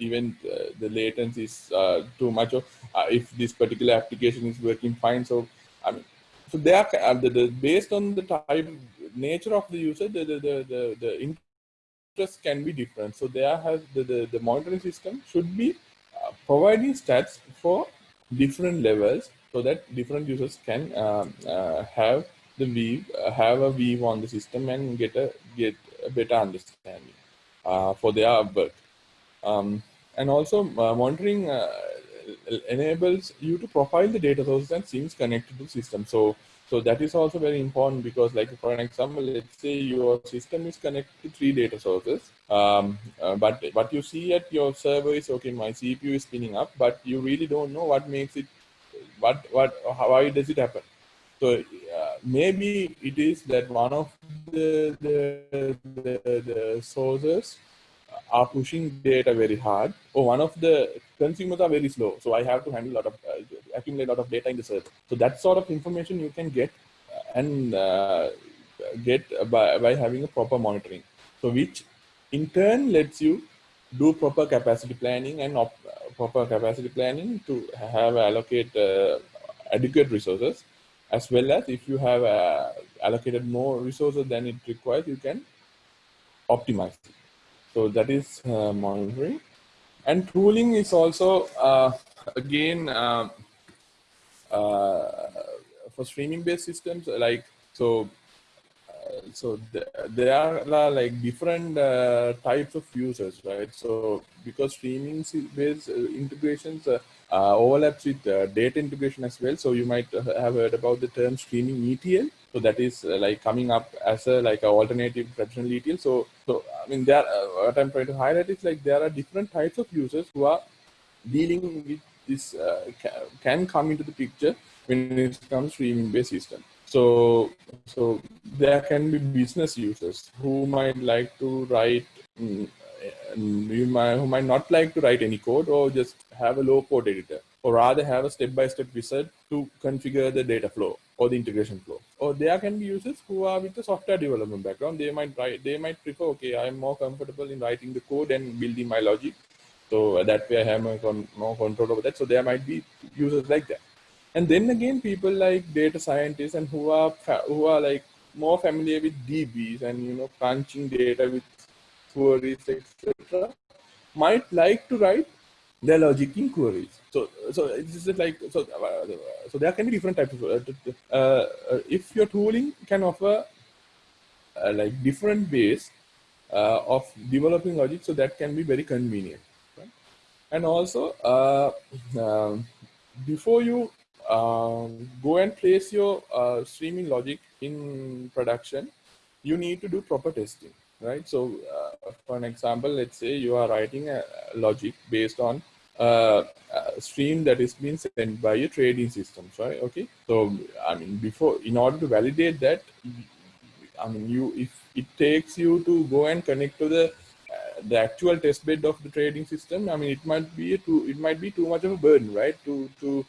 event uh, the latency is uh, too much or if this particular application is working fine. So I mean, so they are the, the, based on the type nature of the user, the, the, the, the, interest can be different. So there has the, the, the monitoring system should be uh, providing stats for different levels so that different users can um, uh, have the view, uh, have a view on the system and get a get a better understanding uh, for their work. Um, and also uh, monitoring uh, enables you to profile the data sources and things connected to the system. So So that is also very important because like for an example, let's say your system is connected to three data sources, um, uh, but what you see at your server is, okay, my CPU is spinning up, but you really don't know what makes it, what, what, how, why does it happen? So uh, maybe it is that one of the, the, the, the sources are pushing data very hard. Or one of the consumers are very slow so i have to handle a lot of uh, accumulate a lot of data in the server so that sort of information you can get and uh, get by, by having a proper monitoring. So which in turn lets you do proper capacity planning and op, proper capacity planning to have allocate uh, adequate resources as well as if you have uh, allocated more resources than it requires you can optimize. it so that is uh, monitoring. And tooling is also, uh, again, uh, uh for streaming-based systems, like, so uh, so th there are like different uh, types of users, right? So because streaming-based integrations overlaps with data integration as well. So you might have heard about the term streaming ETL. So that is uh, like coming up as a like an alternative traditional ETL. So so I mean there uh, what I'm trying to highlight is like there are different types of users who are dealing with this uh, can come into the picture when it comes to streaming based system. So so there can be business users who might like to write mm, you might who might not like to write any code or just have a low code editor or rather have a step-by-step -step wizard to configure the data flow or the integration flow. Or there can be users who are with a software development background. They might write, they might prefer, okay, I'm more comfortable in writing the code and building my logic. So uh, that way I have more control over that. So there might be users like that. And then again, people like data scientists and who are who are like more familiar with DBs and you know crunching data with queries, etc., might like to write their logic in queries. So, so this is like so. Uh, so there can be different types of. Uh, uh, if your tooling can offer uh, like different ways uh, of developing logic, so that can be very convenient. Right? And also, uh, um, before you um, go and place your streaming logic in production, you need to do proper testing right? So uh, for an example, let's say you are writing a logic based on uh, stream that is being sent by your trading systems, right? Okay. So, I mean, before, in order to validate that, I mean, you, if it takes you to go and connect to the, uh, the actual test bed of the trading system, I mean, it might be too, it might be too much of a burden, right? To, to,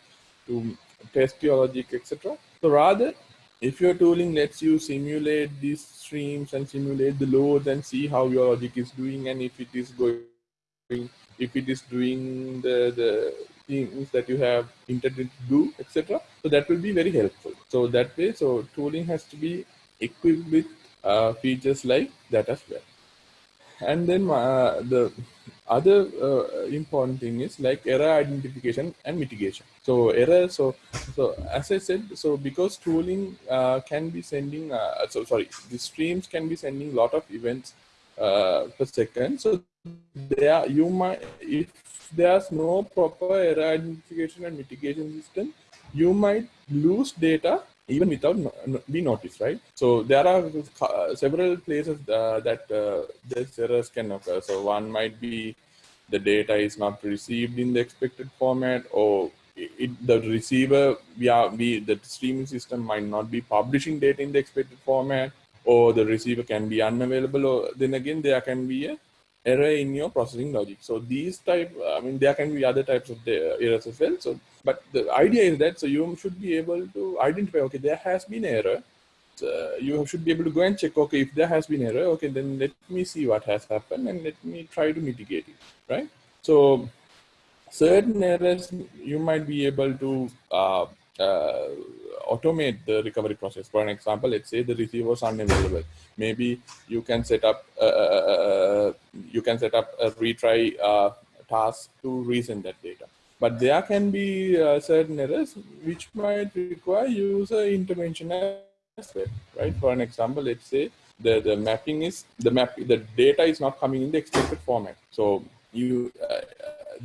to test your logic, etc. So rather, if your tooling lets you simulate these streams and simulate the loads and see how your logic is doing and if it is going if it is doing the, the things that you have intended to do, etc. So that will be very helpful. So that way, so tooling has to be equipped with uh, features like that as well. And then uh, the other uh, important thing is like error identification and mitigation. So error, so so as I said, so because tooling uh, can be sending, uh, so sorry, the streams can be sending a lot of events uh, per second. So there you might if there's no proper error identification and mitigation system, you might lose data even without be noticed, right? So there are uh, several places uh, that uh, these errors can occur. So one might be the data is not received in the expected format or it, the receiver, we are, we, the streaming system might not be publishing data in the expected format or the receiver can be unavailable or then again there can be a error in your processing logic. So these type i mean there can be other types of errors as well. So but the idea is that so you should be able to identify okay there has been error. So you should be able to go and check okay if there has been error okay then let me see what has happened and let me try to mitigate it right? So certain errors you might be able to uh, uh, automate the recovery process. For an example, let's say the receiver was unavailable. Maybe you can set up uh, uh, uh, you can set up a retry uh, task to resend that data. But there can be uh, certain errors which might require user intervention as well, right? For an example, let's say the the mapping is the map the data is not coming in the expected format. So you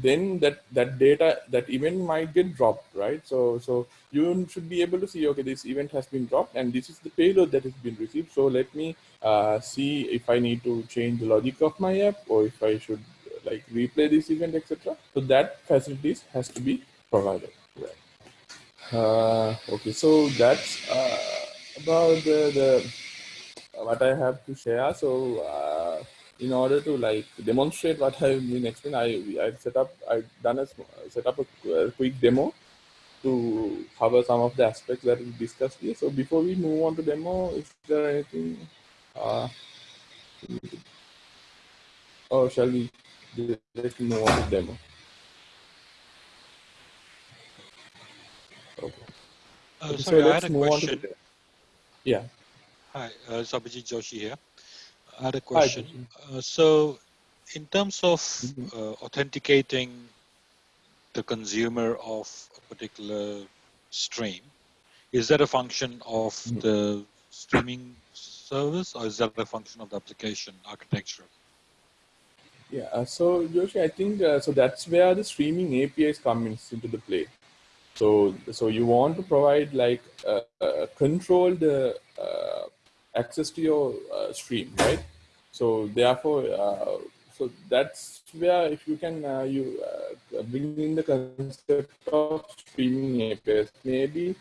then that that data that event might get dropped right? So so you should be able to see okay this event has been dropped and this is the payload that has been received. So let me uh, see if i need to change the logic of my app or if i should like replay this event etc so that facilities has to be provided. Right. uh, okay so that's uh, about the, the what i have to share. So uh, in order to like demonstrate what I've been explaining, I I set up I done a set up a, a, quick demo to cover some of the aspects that we discussed here. So before we move on to demo, is there anything? Uh, or shall we directly move on to demo? Okay. Uh, sorry, so I had a question. Yeah. Hi, uh, Sabajit Joshi here. I had a question. Uh, so, in terms of mm -hmm. uh, authenticating the consumer of a particular stream, is that a function of mm -hmm. the streaming service or is that a function of the application architecture? Yeah, uh, so Joshi, I think uh, so that's where the streaming APIs come into the play. So, so you want to provide like uh, uh control the access to your uh, stream, right? So therefore, uh, so that's where if you can uh, you uh, bring in the concept of streaming APIs, maybe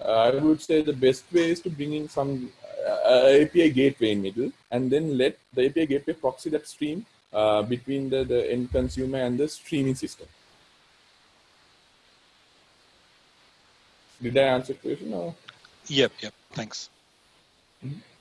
uh, I would say the best way is to bring in some uh, API gateway in middle, and then let the API gateway proxy that stream between the, the end consumer and the streaming system. Did I answer the question? Or? Yep, yep. Thanks. Mm -hmm.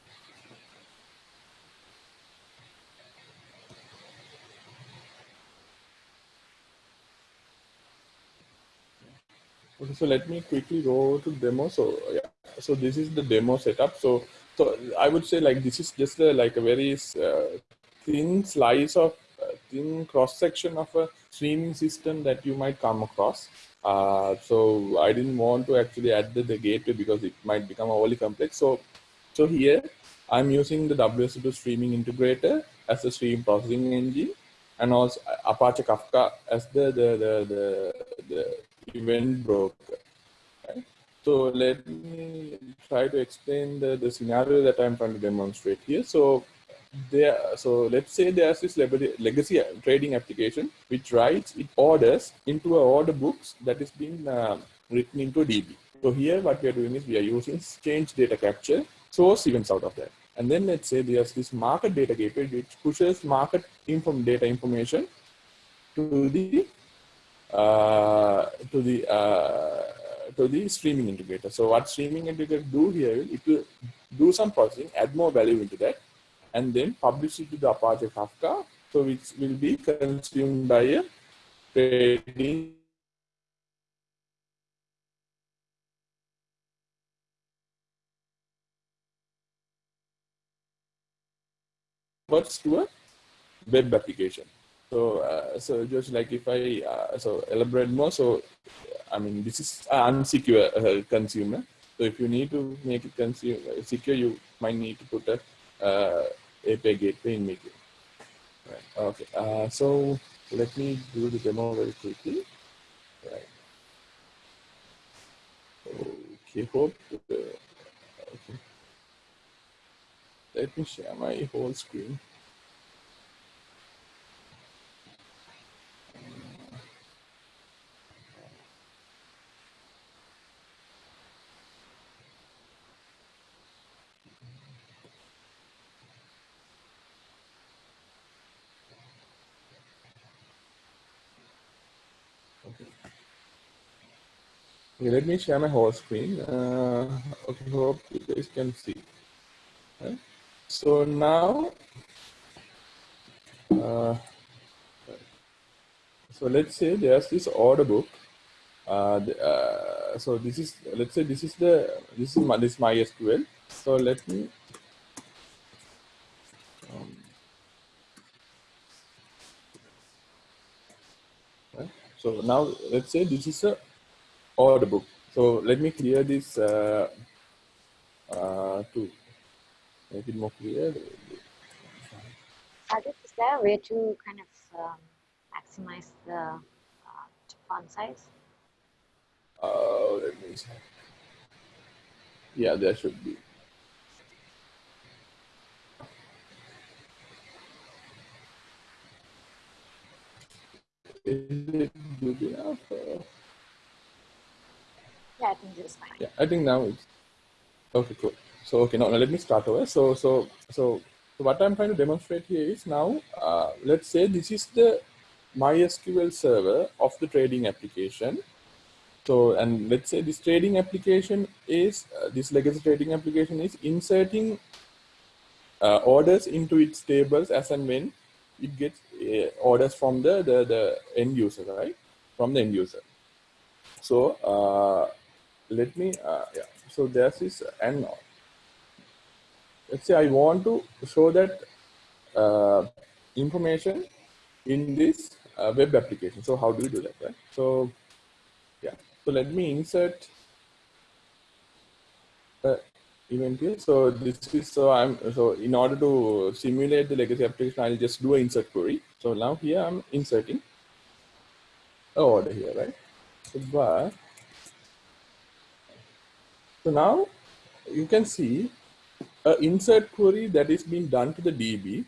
Okay, so let me quickly go to demo. So yeah, so this is the demo setup. So so I would say like this is just a, like a very uh, thin slice of uh, thin cross section of a streaming system that you might come across. Uh, so I didn't want to actually add the, the gateway because it might become overly complex. So so here I'm using the WSO2 streaming integrator as a stream processing engine and also Apache Kafka as the the the, the, the event broker. Right? So let me try to explain the, the scenario that I'm trying to demonstrate here. So there, so let's say there's this legacy trading application which writes it orders into a order books that is being uh, written into DB. So here what we are doing is we are using change data capture source events out of that. And then let's say there's this market data gateway which pushes market inform data information to the to the uh, to the streaming integrator. So what streaming integrator do here, it will do some processing, add more value into that, and then publish it to the Apache Kafka, so which will be consumed by a trading to a web application. So, uh, so just like if I uh, so elaborate more, so I mean this is unsecure uh, consumer. So if you need to make it consume, secure, you might need to put a uh, API gateway in middle. Right. Okay. Uh, so let me do the demo very quickly. Right. Okay. Hope. Uh, okay. Let me share my whole screen. Okay, let me share my whole screen. Uh, okay, hope you guys can see. Okay. So now, uh, so let's say there's this order book. Uh, the, uh, so this is let's say this is the this is my this MySQL. So let me. Um, so now let's say this is a order book. So let me clear this uh, uh, to make it more clear. Is there a way to kind of um, maximize the font size? Uh, let me see. Yeah, there should be. Is it good enough? Uh, Yeah, I think fine. yeah, I think now it's okay. Cool. So okay, now, now let me start over. So so so so what I'm trying to demonstrate here is now. Uh, let's say this is the MySQL server of the trading application. So and let's say this trading application is uh, this legacy trading application is inserting uh, orders into its tables as and when it gets uh, orders from the, the the end user, right? From the end user. So uh, let me uh, yeah. So this is and let's say I want to show that uh, information in this uh, web application. So how do you do that, right? So yeah. So let me insert uh, event here. So this is so I'm so in order to simulate the legacy application, I'll just do an insert query. So now here I'm inserting order here, right? But so now you can see a insert query that is being done to the DB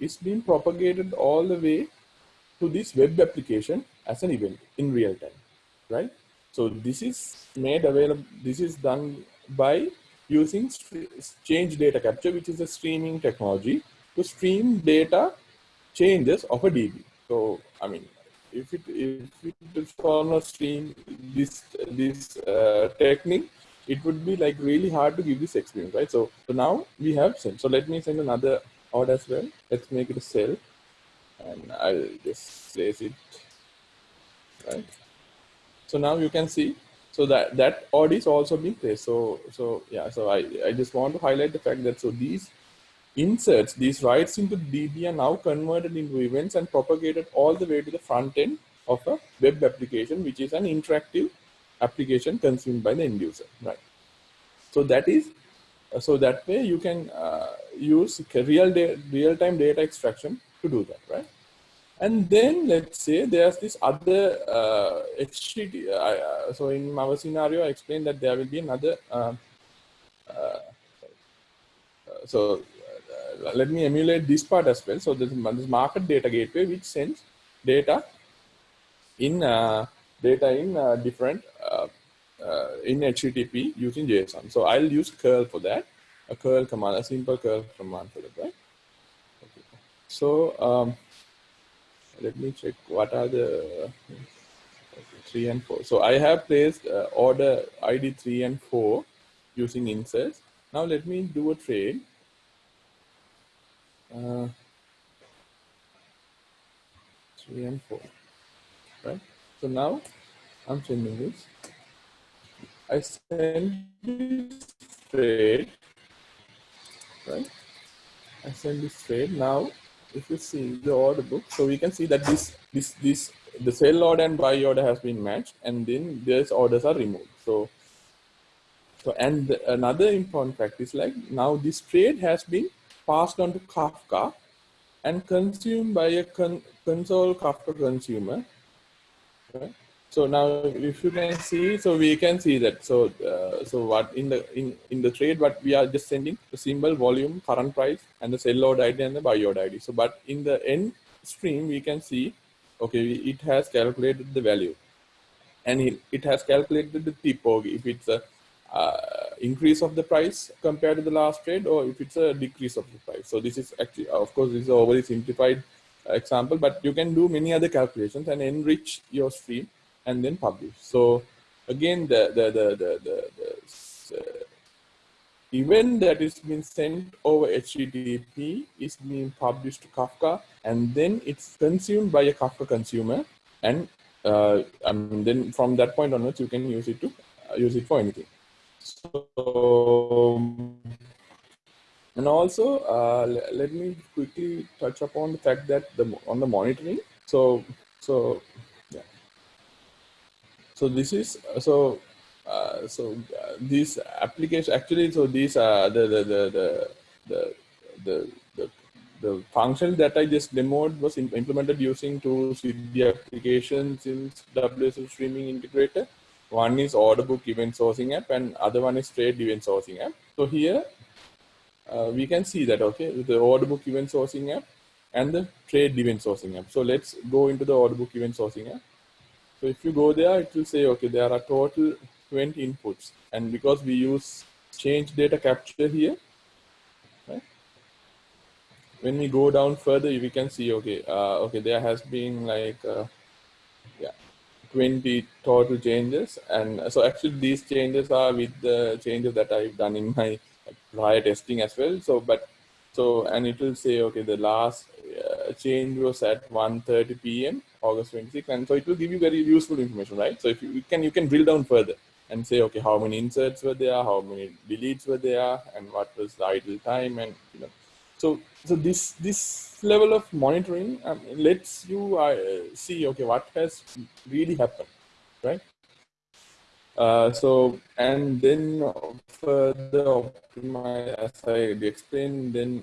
is being propagated all the way to this web application as an event in real time, right? So this is made available, this is done by using change data capture, which is a streaming technology to stream data changes of a DB. So, I mean, if it if it not stream this this uh, technique, it would be like really hard to give this experience, right? So, so now we have sent. So let me send another order as well. Let's make it a sell, and I'll just place it right. So now you can see. So that that order is also being placed. So so yeah. So I I just want to highlight the fact that so these inserts, these writes into DB are now converted into events and propagated all the way to the front end of a web application, which is an interactive application consumed by the end user, right? So that is, so that way you can uh, use real real time data extraction to do that, right? And then let's say there's this other uh, HTTP. Uh, so in our scenario, I explained that there will be another. Uh, uh so uh, let me emulate this part as well. So there's this market data gateway which sends data in uh, data in different in HTTP using JSON. So I'll use curl for that. A curl command, a simple curl command for that, right? Okay. So um, let me check what are the three and four. So I have placed uh, order ID three and four using inserts. Now let me do a trade. Uh, three and four, right? So now I'm sending this. I send this trade, right? I send this trade. Now if you see the order book, so we can see that this, this, this, the sell order and buy order has been matched and then these orders are removed. So, so and another important fact is like now this trade has been passed on to Kafka and consumed by a con console Kafka consumer. Right? So now if you can see, so we can see that. So uh, so what in the in, in the trade, what we are just sending the symbol, volume, current price, and the sell order ID and the buy order ID. So but in the end stream, we can see, okay, it has calculated the value. And it, has calculated the tip or if it's a uh, increase of the price compared to the last trade or if it's a decrease of the price. So this is actually, of course, this is overly simplified example, but you can do many other calculations and enrich your stream and then publish. So again, the, the, the, the, the, the uh, event that is being sent over HTTP is being published to Kafka, and then it's consumed by a Kafka consumer. And uh, I mean, then from that point onwards, you can use it to uh, use it for anything. So, and also, uh, let me quickly touch upon the fact that the on the monitoring. So, so yeah. so this is so uh, so uh, these applications actually so these are the the the the the, the, the, the function that I just demoed was implemented using two Siddhi applications in WSO2 streaming integrator. One is order book event sourcing app and other one is trade event sourcing app. So here uh, we can see that, okay, with the order book event sourcing app and the trade event sourcing app. So let's go into the order book event sourcing app. So if you go there, it will say, okay, there are total 20 inputs. And because we use change data capture here, right? When we go down further, we can see, okay, uh, okay, there has been like, uh, yeah, 20 total changes. And so actually these changes are with the changes that I've done in my prior testing as well. So, but so, and it will say, okay, the last uh, change was at 1.30 p.m. August 26, And so it will give you very useful information, right? So if you, you, can, you can drill down further and say, okay, how many inserts were there, how many deletes were there, and what was the idle time, and you know. So, so this this level of monitoring um, lets you uh, see, okay, what has really happened, right? Uh, so, and then further optimize, as I explained, then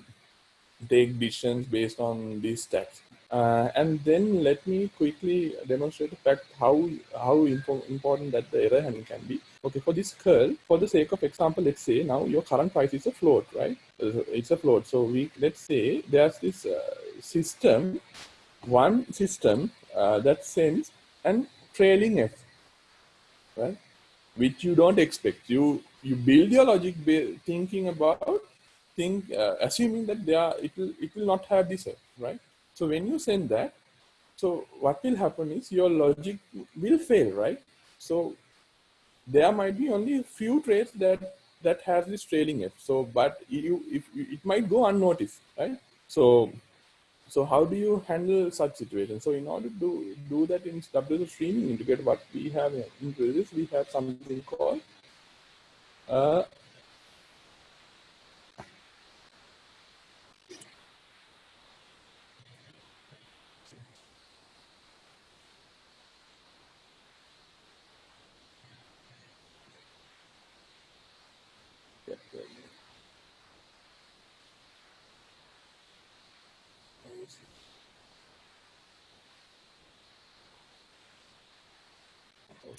take decisions based on these stats. Uh, and then let me quickly demonstrate the fact how how impo important that the error handling can be. Okay, for this curl, for the sake of example, let's say now your current price is a float, right? It's a float. So we let's say there's this uh, system, one system uh, that sends an trailing F, right? Which you don't expect. You you build your logic thinking about think uh, assuming that they are it will it will not have this F, right? So when you send that, so what will happen is your logic will fail, right? So there might be only a few traits that that has this trailing F. So, but you if it might go unnoticed, right? So, so how do you handle such situations? So in order to do that in WSO streaming integrator, what we have in this, we have something called uh,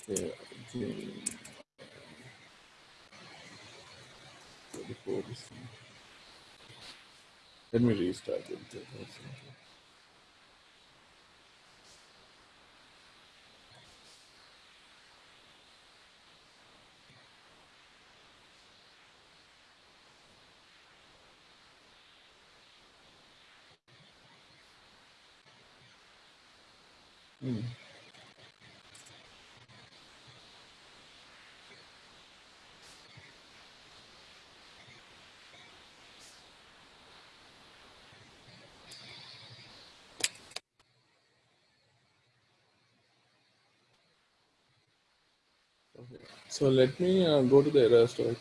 Let me restart it. Hmm. So let me uh, go to the error storage.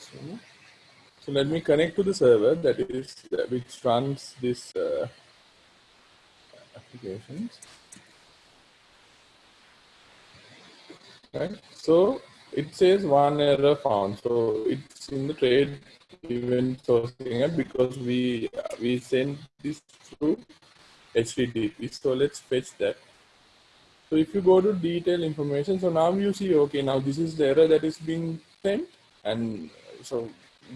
So let me connect to the server that is uh, which runs this uh, applications. Right. So it says one error found. So it's in the trade event sourcing app because we we send this through HTTP. So let's fetch that. So if you go to detail information, so now you see, okay, now this is the error that is being sent. And so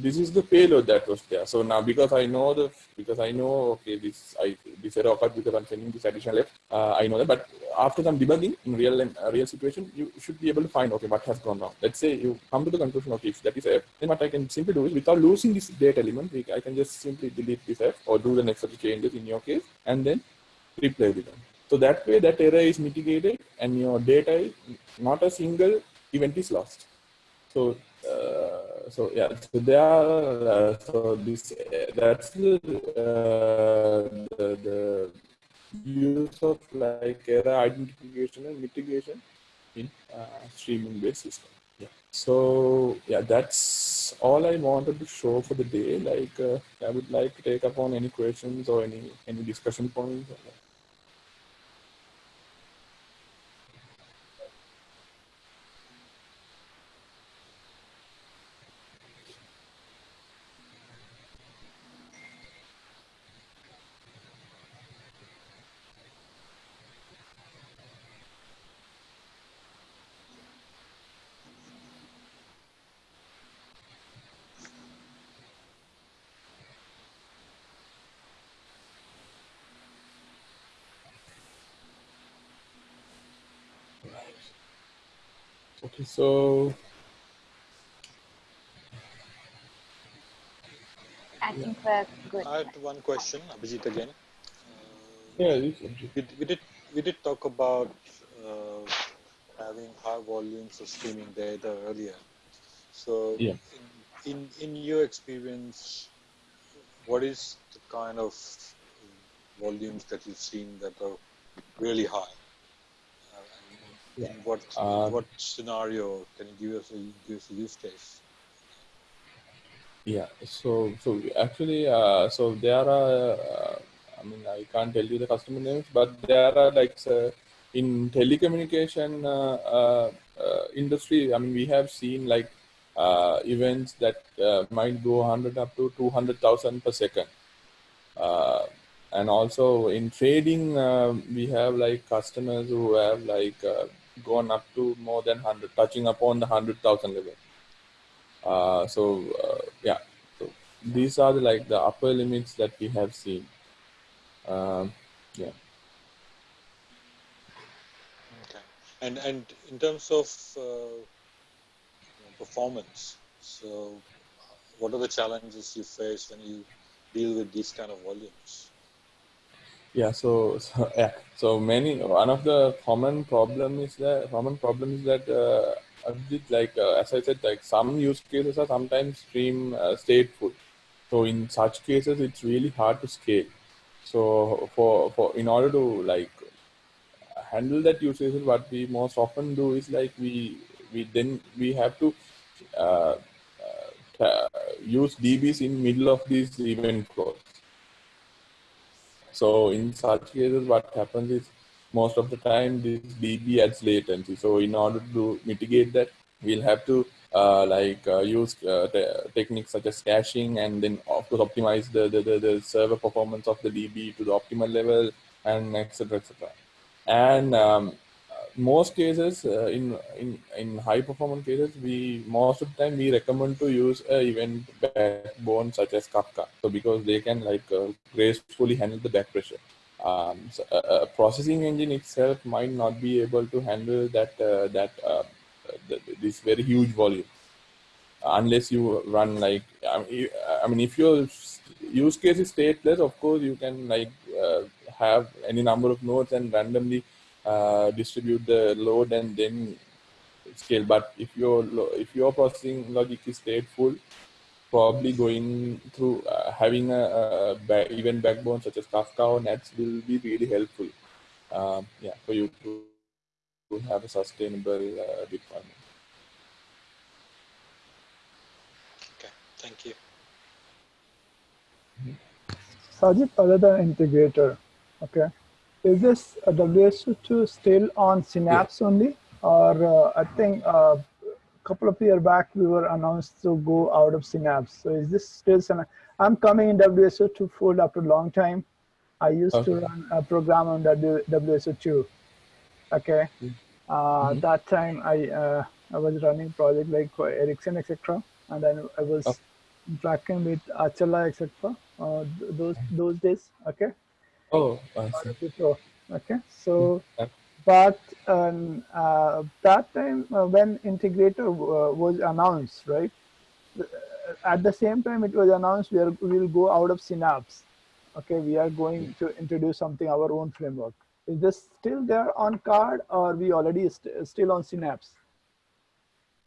this is the payload that was there. So now because I know the, because I know, okay, this, I, this error occurred because I'm sending this additional F, uh, I know that, but after some debugging in real and uh, real situation, you should be able to find, okay, what has gone wrong. Let's say you come to the conclusion, okay, if that is F, then what I can simply do is without losing this data element, I can just simply delete this F or do the necessary changes in your case and then replay it again. So that way that error is mitigated and your data is not a single event is lost. So uh, so yeah, so there are uh, so this uh, that's the, uh, the, the use of like error identification and mitigation in uh, streaming based system. Yeah. So yeah, that's all I wanted to show for the day. Like uh, I would like to take up on any questions or any any discussion points. So I think we're good. I had one question, Abhijit again. yeah, this We, we did we did talk about uh, having high volumes of streaming data earlier. So Yeah. in, in in your experience, what is the kind of volumes that you've seen that are really high? In what Uh, what scenario can you give us a give us a use case? Yeah, so so actually, uh, so there are. Uh, I mean, I can't tell you the customer names, but there are like uh, in telecommunication uh, uh, uh, industry. I mean, we have seen like uh, events that uh, might go 100 up to 200,000 per second. Uh, and also in trading, uh, we have like customers who have like uh, gone up to more than 100, touching upon the 100,000 level. Uh, so uh, yeah, so these are the, like the upper limits that we have seen. Um, yeah. Okay. And and in terms of uh, performance, so what are the challenges you face when you deal with these kind of volumes? Yeah, so, so yeah, so many one of the common problem is that common problem is that uh, like uh, as I said, like some use cases are sometimes stream uh, stateful. So in such cases, it's really hard to scale. So for for in order to like handle that use what we most often do is like we we then we have to uh, uh, use DBs in middle of these event flows. So in such cases, what happens is most of the time this DB adds latency. So in order to mitigate that, we'll have to uh, like uh, use uh, te- techniques such as caching and then of course optimize the, the, the, the server performance of the DB to the optimal level and etc etc. And um, most cases uh, in in in high performance cases we most of the time we recommend to use a event backbone such as kafka. So because they can like uh, gracefully handle the back pressure. Um, so a, a processing engine itself might not be able to handle that uh, that uh, this very huge volume. Unless you run like I mean, if your use case is stateless of course you can like uh, have any number of nodes and randomly uh, distribute the load and then scale. But if your lo- if your processing logic is stateful, probably going through uh, having a, a ba- event backbone such as Kafka or NATS will be really helpful. Um, yeah, for you to, to have a sustainable uh, deployment. Okay, thank you. Sajid, other than integrator, okay, is this WSO2 still on Synapse only? Or uh, I think a couple of years back we were announced to go out of Synapse. So is this still Synapse? I'm coming in WSO2 fold after a long time. I used to run a program on W- WSO2. Okay. Uh, Mhm. That time I uh, I was running project like for Ericsson, etc. And then I was Okay. tracking with Achala, etc. Uh, th- those those days. Okay. Oh, I see. Before, Okay. So, Okay. but um, uh, that time uh, when integrator uh, was announced, right? uh, At the same time, it was announced we are we will go out of Synapse. Okay, we are going to introduce something our own framework. Is this still there on card, or we already st- still on Synapse?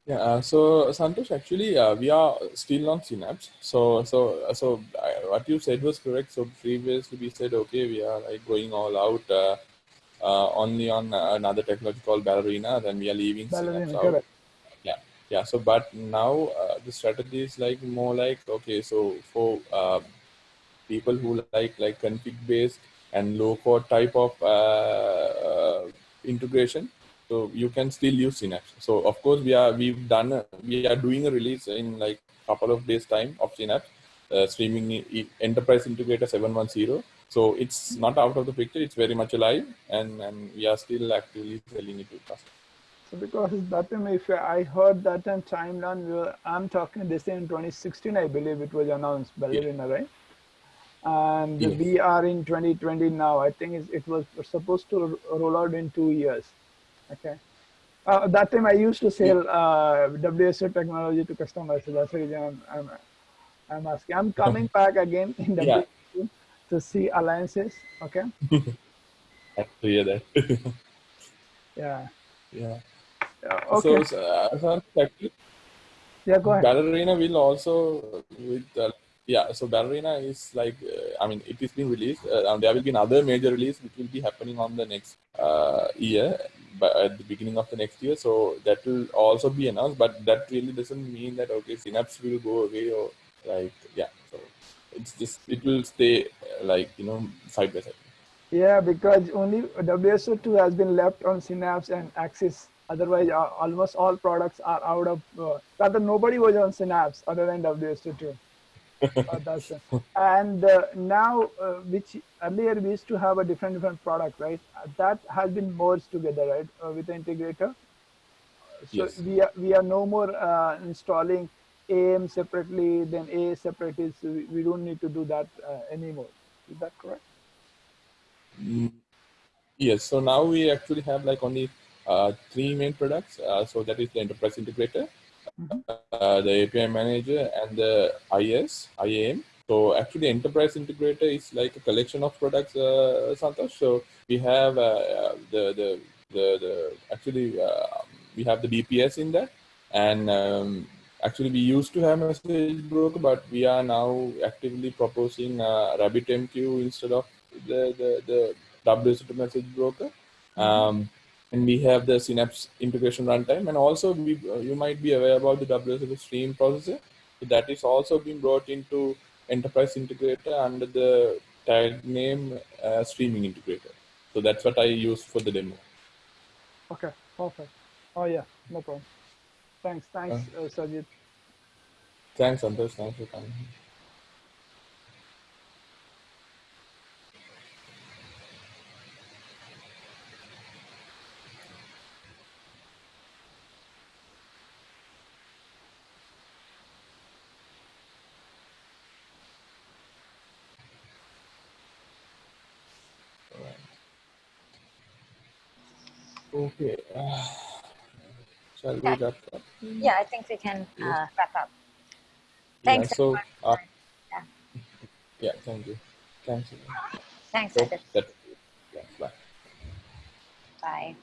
Yeah, uh, so Santosh, actually, uh, we are still on Synapse. So, so, uh, so uh, what you said was correct. So previously we said, okay, we are like going all out uh, uh, only on another technology called Ballerina. Then we are leaving Ballerina, Synapse out. correct. Yeah, yeah. So, but now uh, the strategy is like more like okay. So for uh, people who like like config based and low code type of uh, uh, integration so you can still use synapse so of course we are we've done a, we are doing a release in like a couple of days time of synapse uh, streaming enterprise integrator 710 so it's not out of the picture it's very much alive and and we are still actively selling it to customers So because that time, if I heard that time timeline, we were, I'm talking this in 2016, I believe it was announced Ballerina, right? And Yes. we are in 2020 now. I think it was supposed to ro- roll out in two years. Okay. Uh, that time I used to sell uh, WSO technology to customers. So that's the reason I'm, I'm, I'm asking. I'm coming back again in Yeah. To see alliances. Okay. Happy to hear that. Yeah. yeah. Yeah, Okay. So, uh, so actually, yeah. Go ahead. Ballerina will also with uh, yeah. So Ballerina is like uh, I mean it is being released. Uh, and there will be another major release which will be happening on the next uh, year, at the beginning of the next year. So that will also be announced. But that really doesn't mean that okay, Synapse will go away or like yeah. So it's just it will stay like you know side by side. Yeah, because only WSO2 has been left on Synapse and Axis. Otherwise, almost all products are out of. Uh, rather, nobody was on Synapse other than WSO2. And uh, now, uh, which earlier we used to have a different different product, right? That has been merged together, right, uh, with the integrator. So Yes. we are we are no more uh, installing AM separately, then A separately. So we, we don't need to do that uh, anymore. Is that correct? Mm, Yes, so now we actually have like only uh, three main products. Uh, so that is the enterprise integrator, Mhm. uh, the API manager, and the IS, IAM. So actually, enterprise integrator is like a collection of products, uh, Santosh. So we have uh, uh, the, the the the actually uh, we have the BPS in there, and um, actually we used to have message broker, but we are now actively proposing uh, RabbitMQ instead of the the the WSO2 message broker. Um, and we have the Synapse integration runtime, and also we, uh, you might be aware about the WSO2 stream processor. That is also being brought into enterprise integrator under the tag name uh, streaming integrator. So that's what I use for the demo. Okay, perfect. Oh yeah, no problem. Thanks, thanks, uh, Sajid. Thanks, Santosh. Thanks for coming. Okay. Uh, shall we Yeah. wrap up? Yeah, I think we can uh, wrap up. Yeah, Thanks. so, uh, Yeah. yeah, thank you. Thanks. Thanks, So that, yeah, bye. Bye.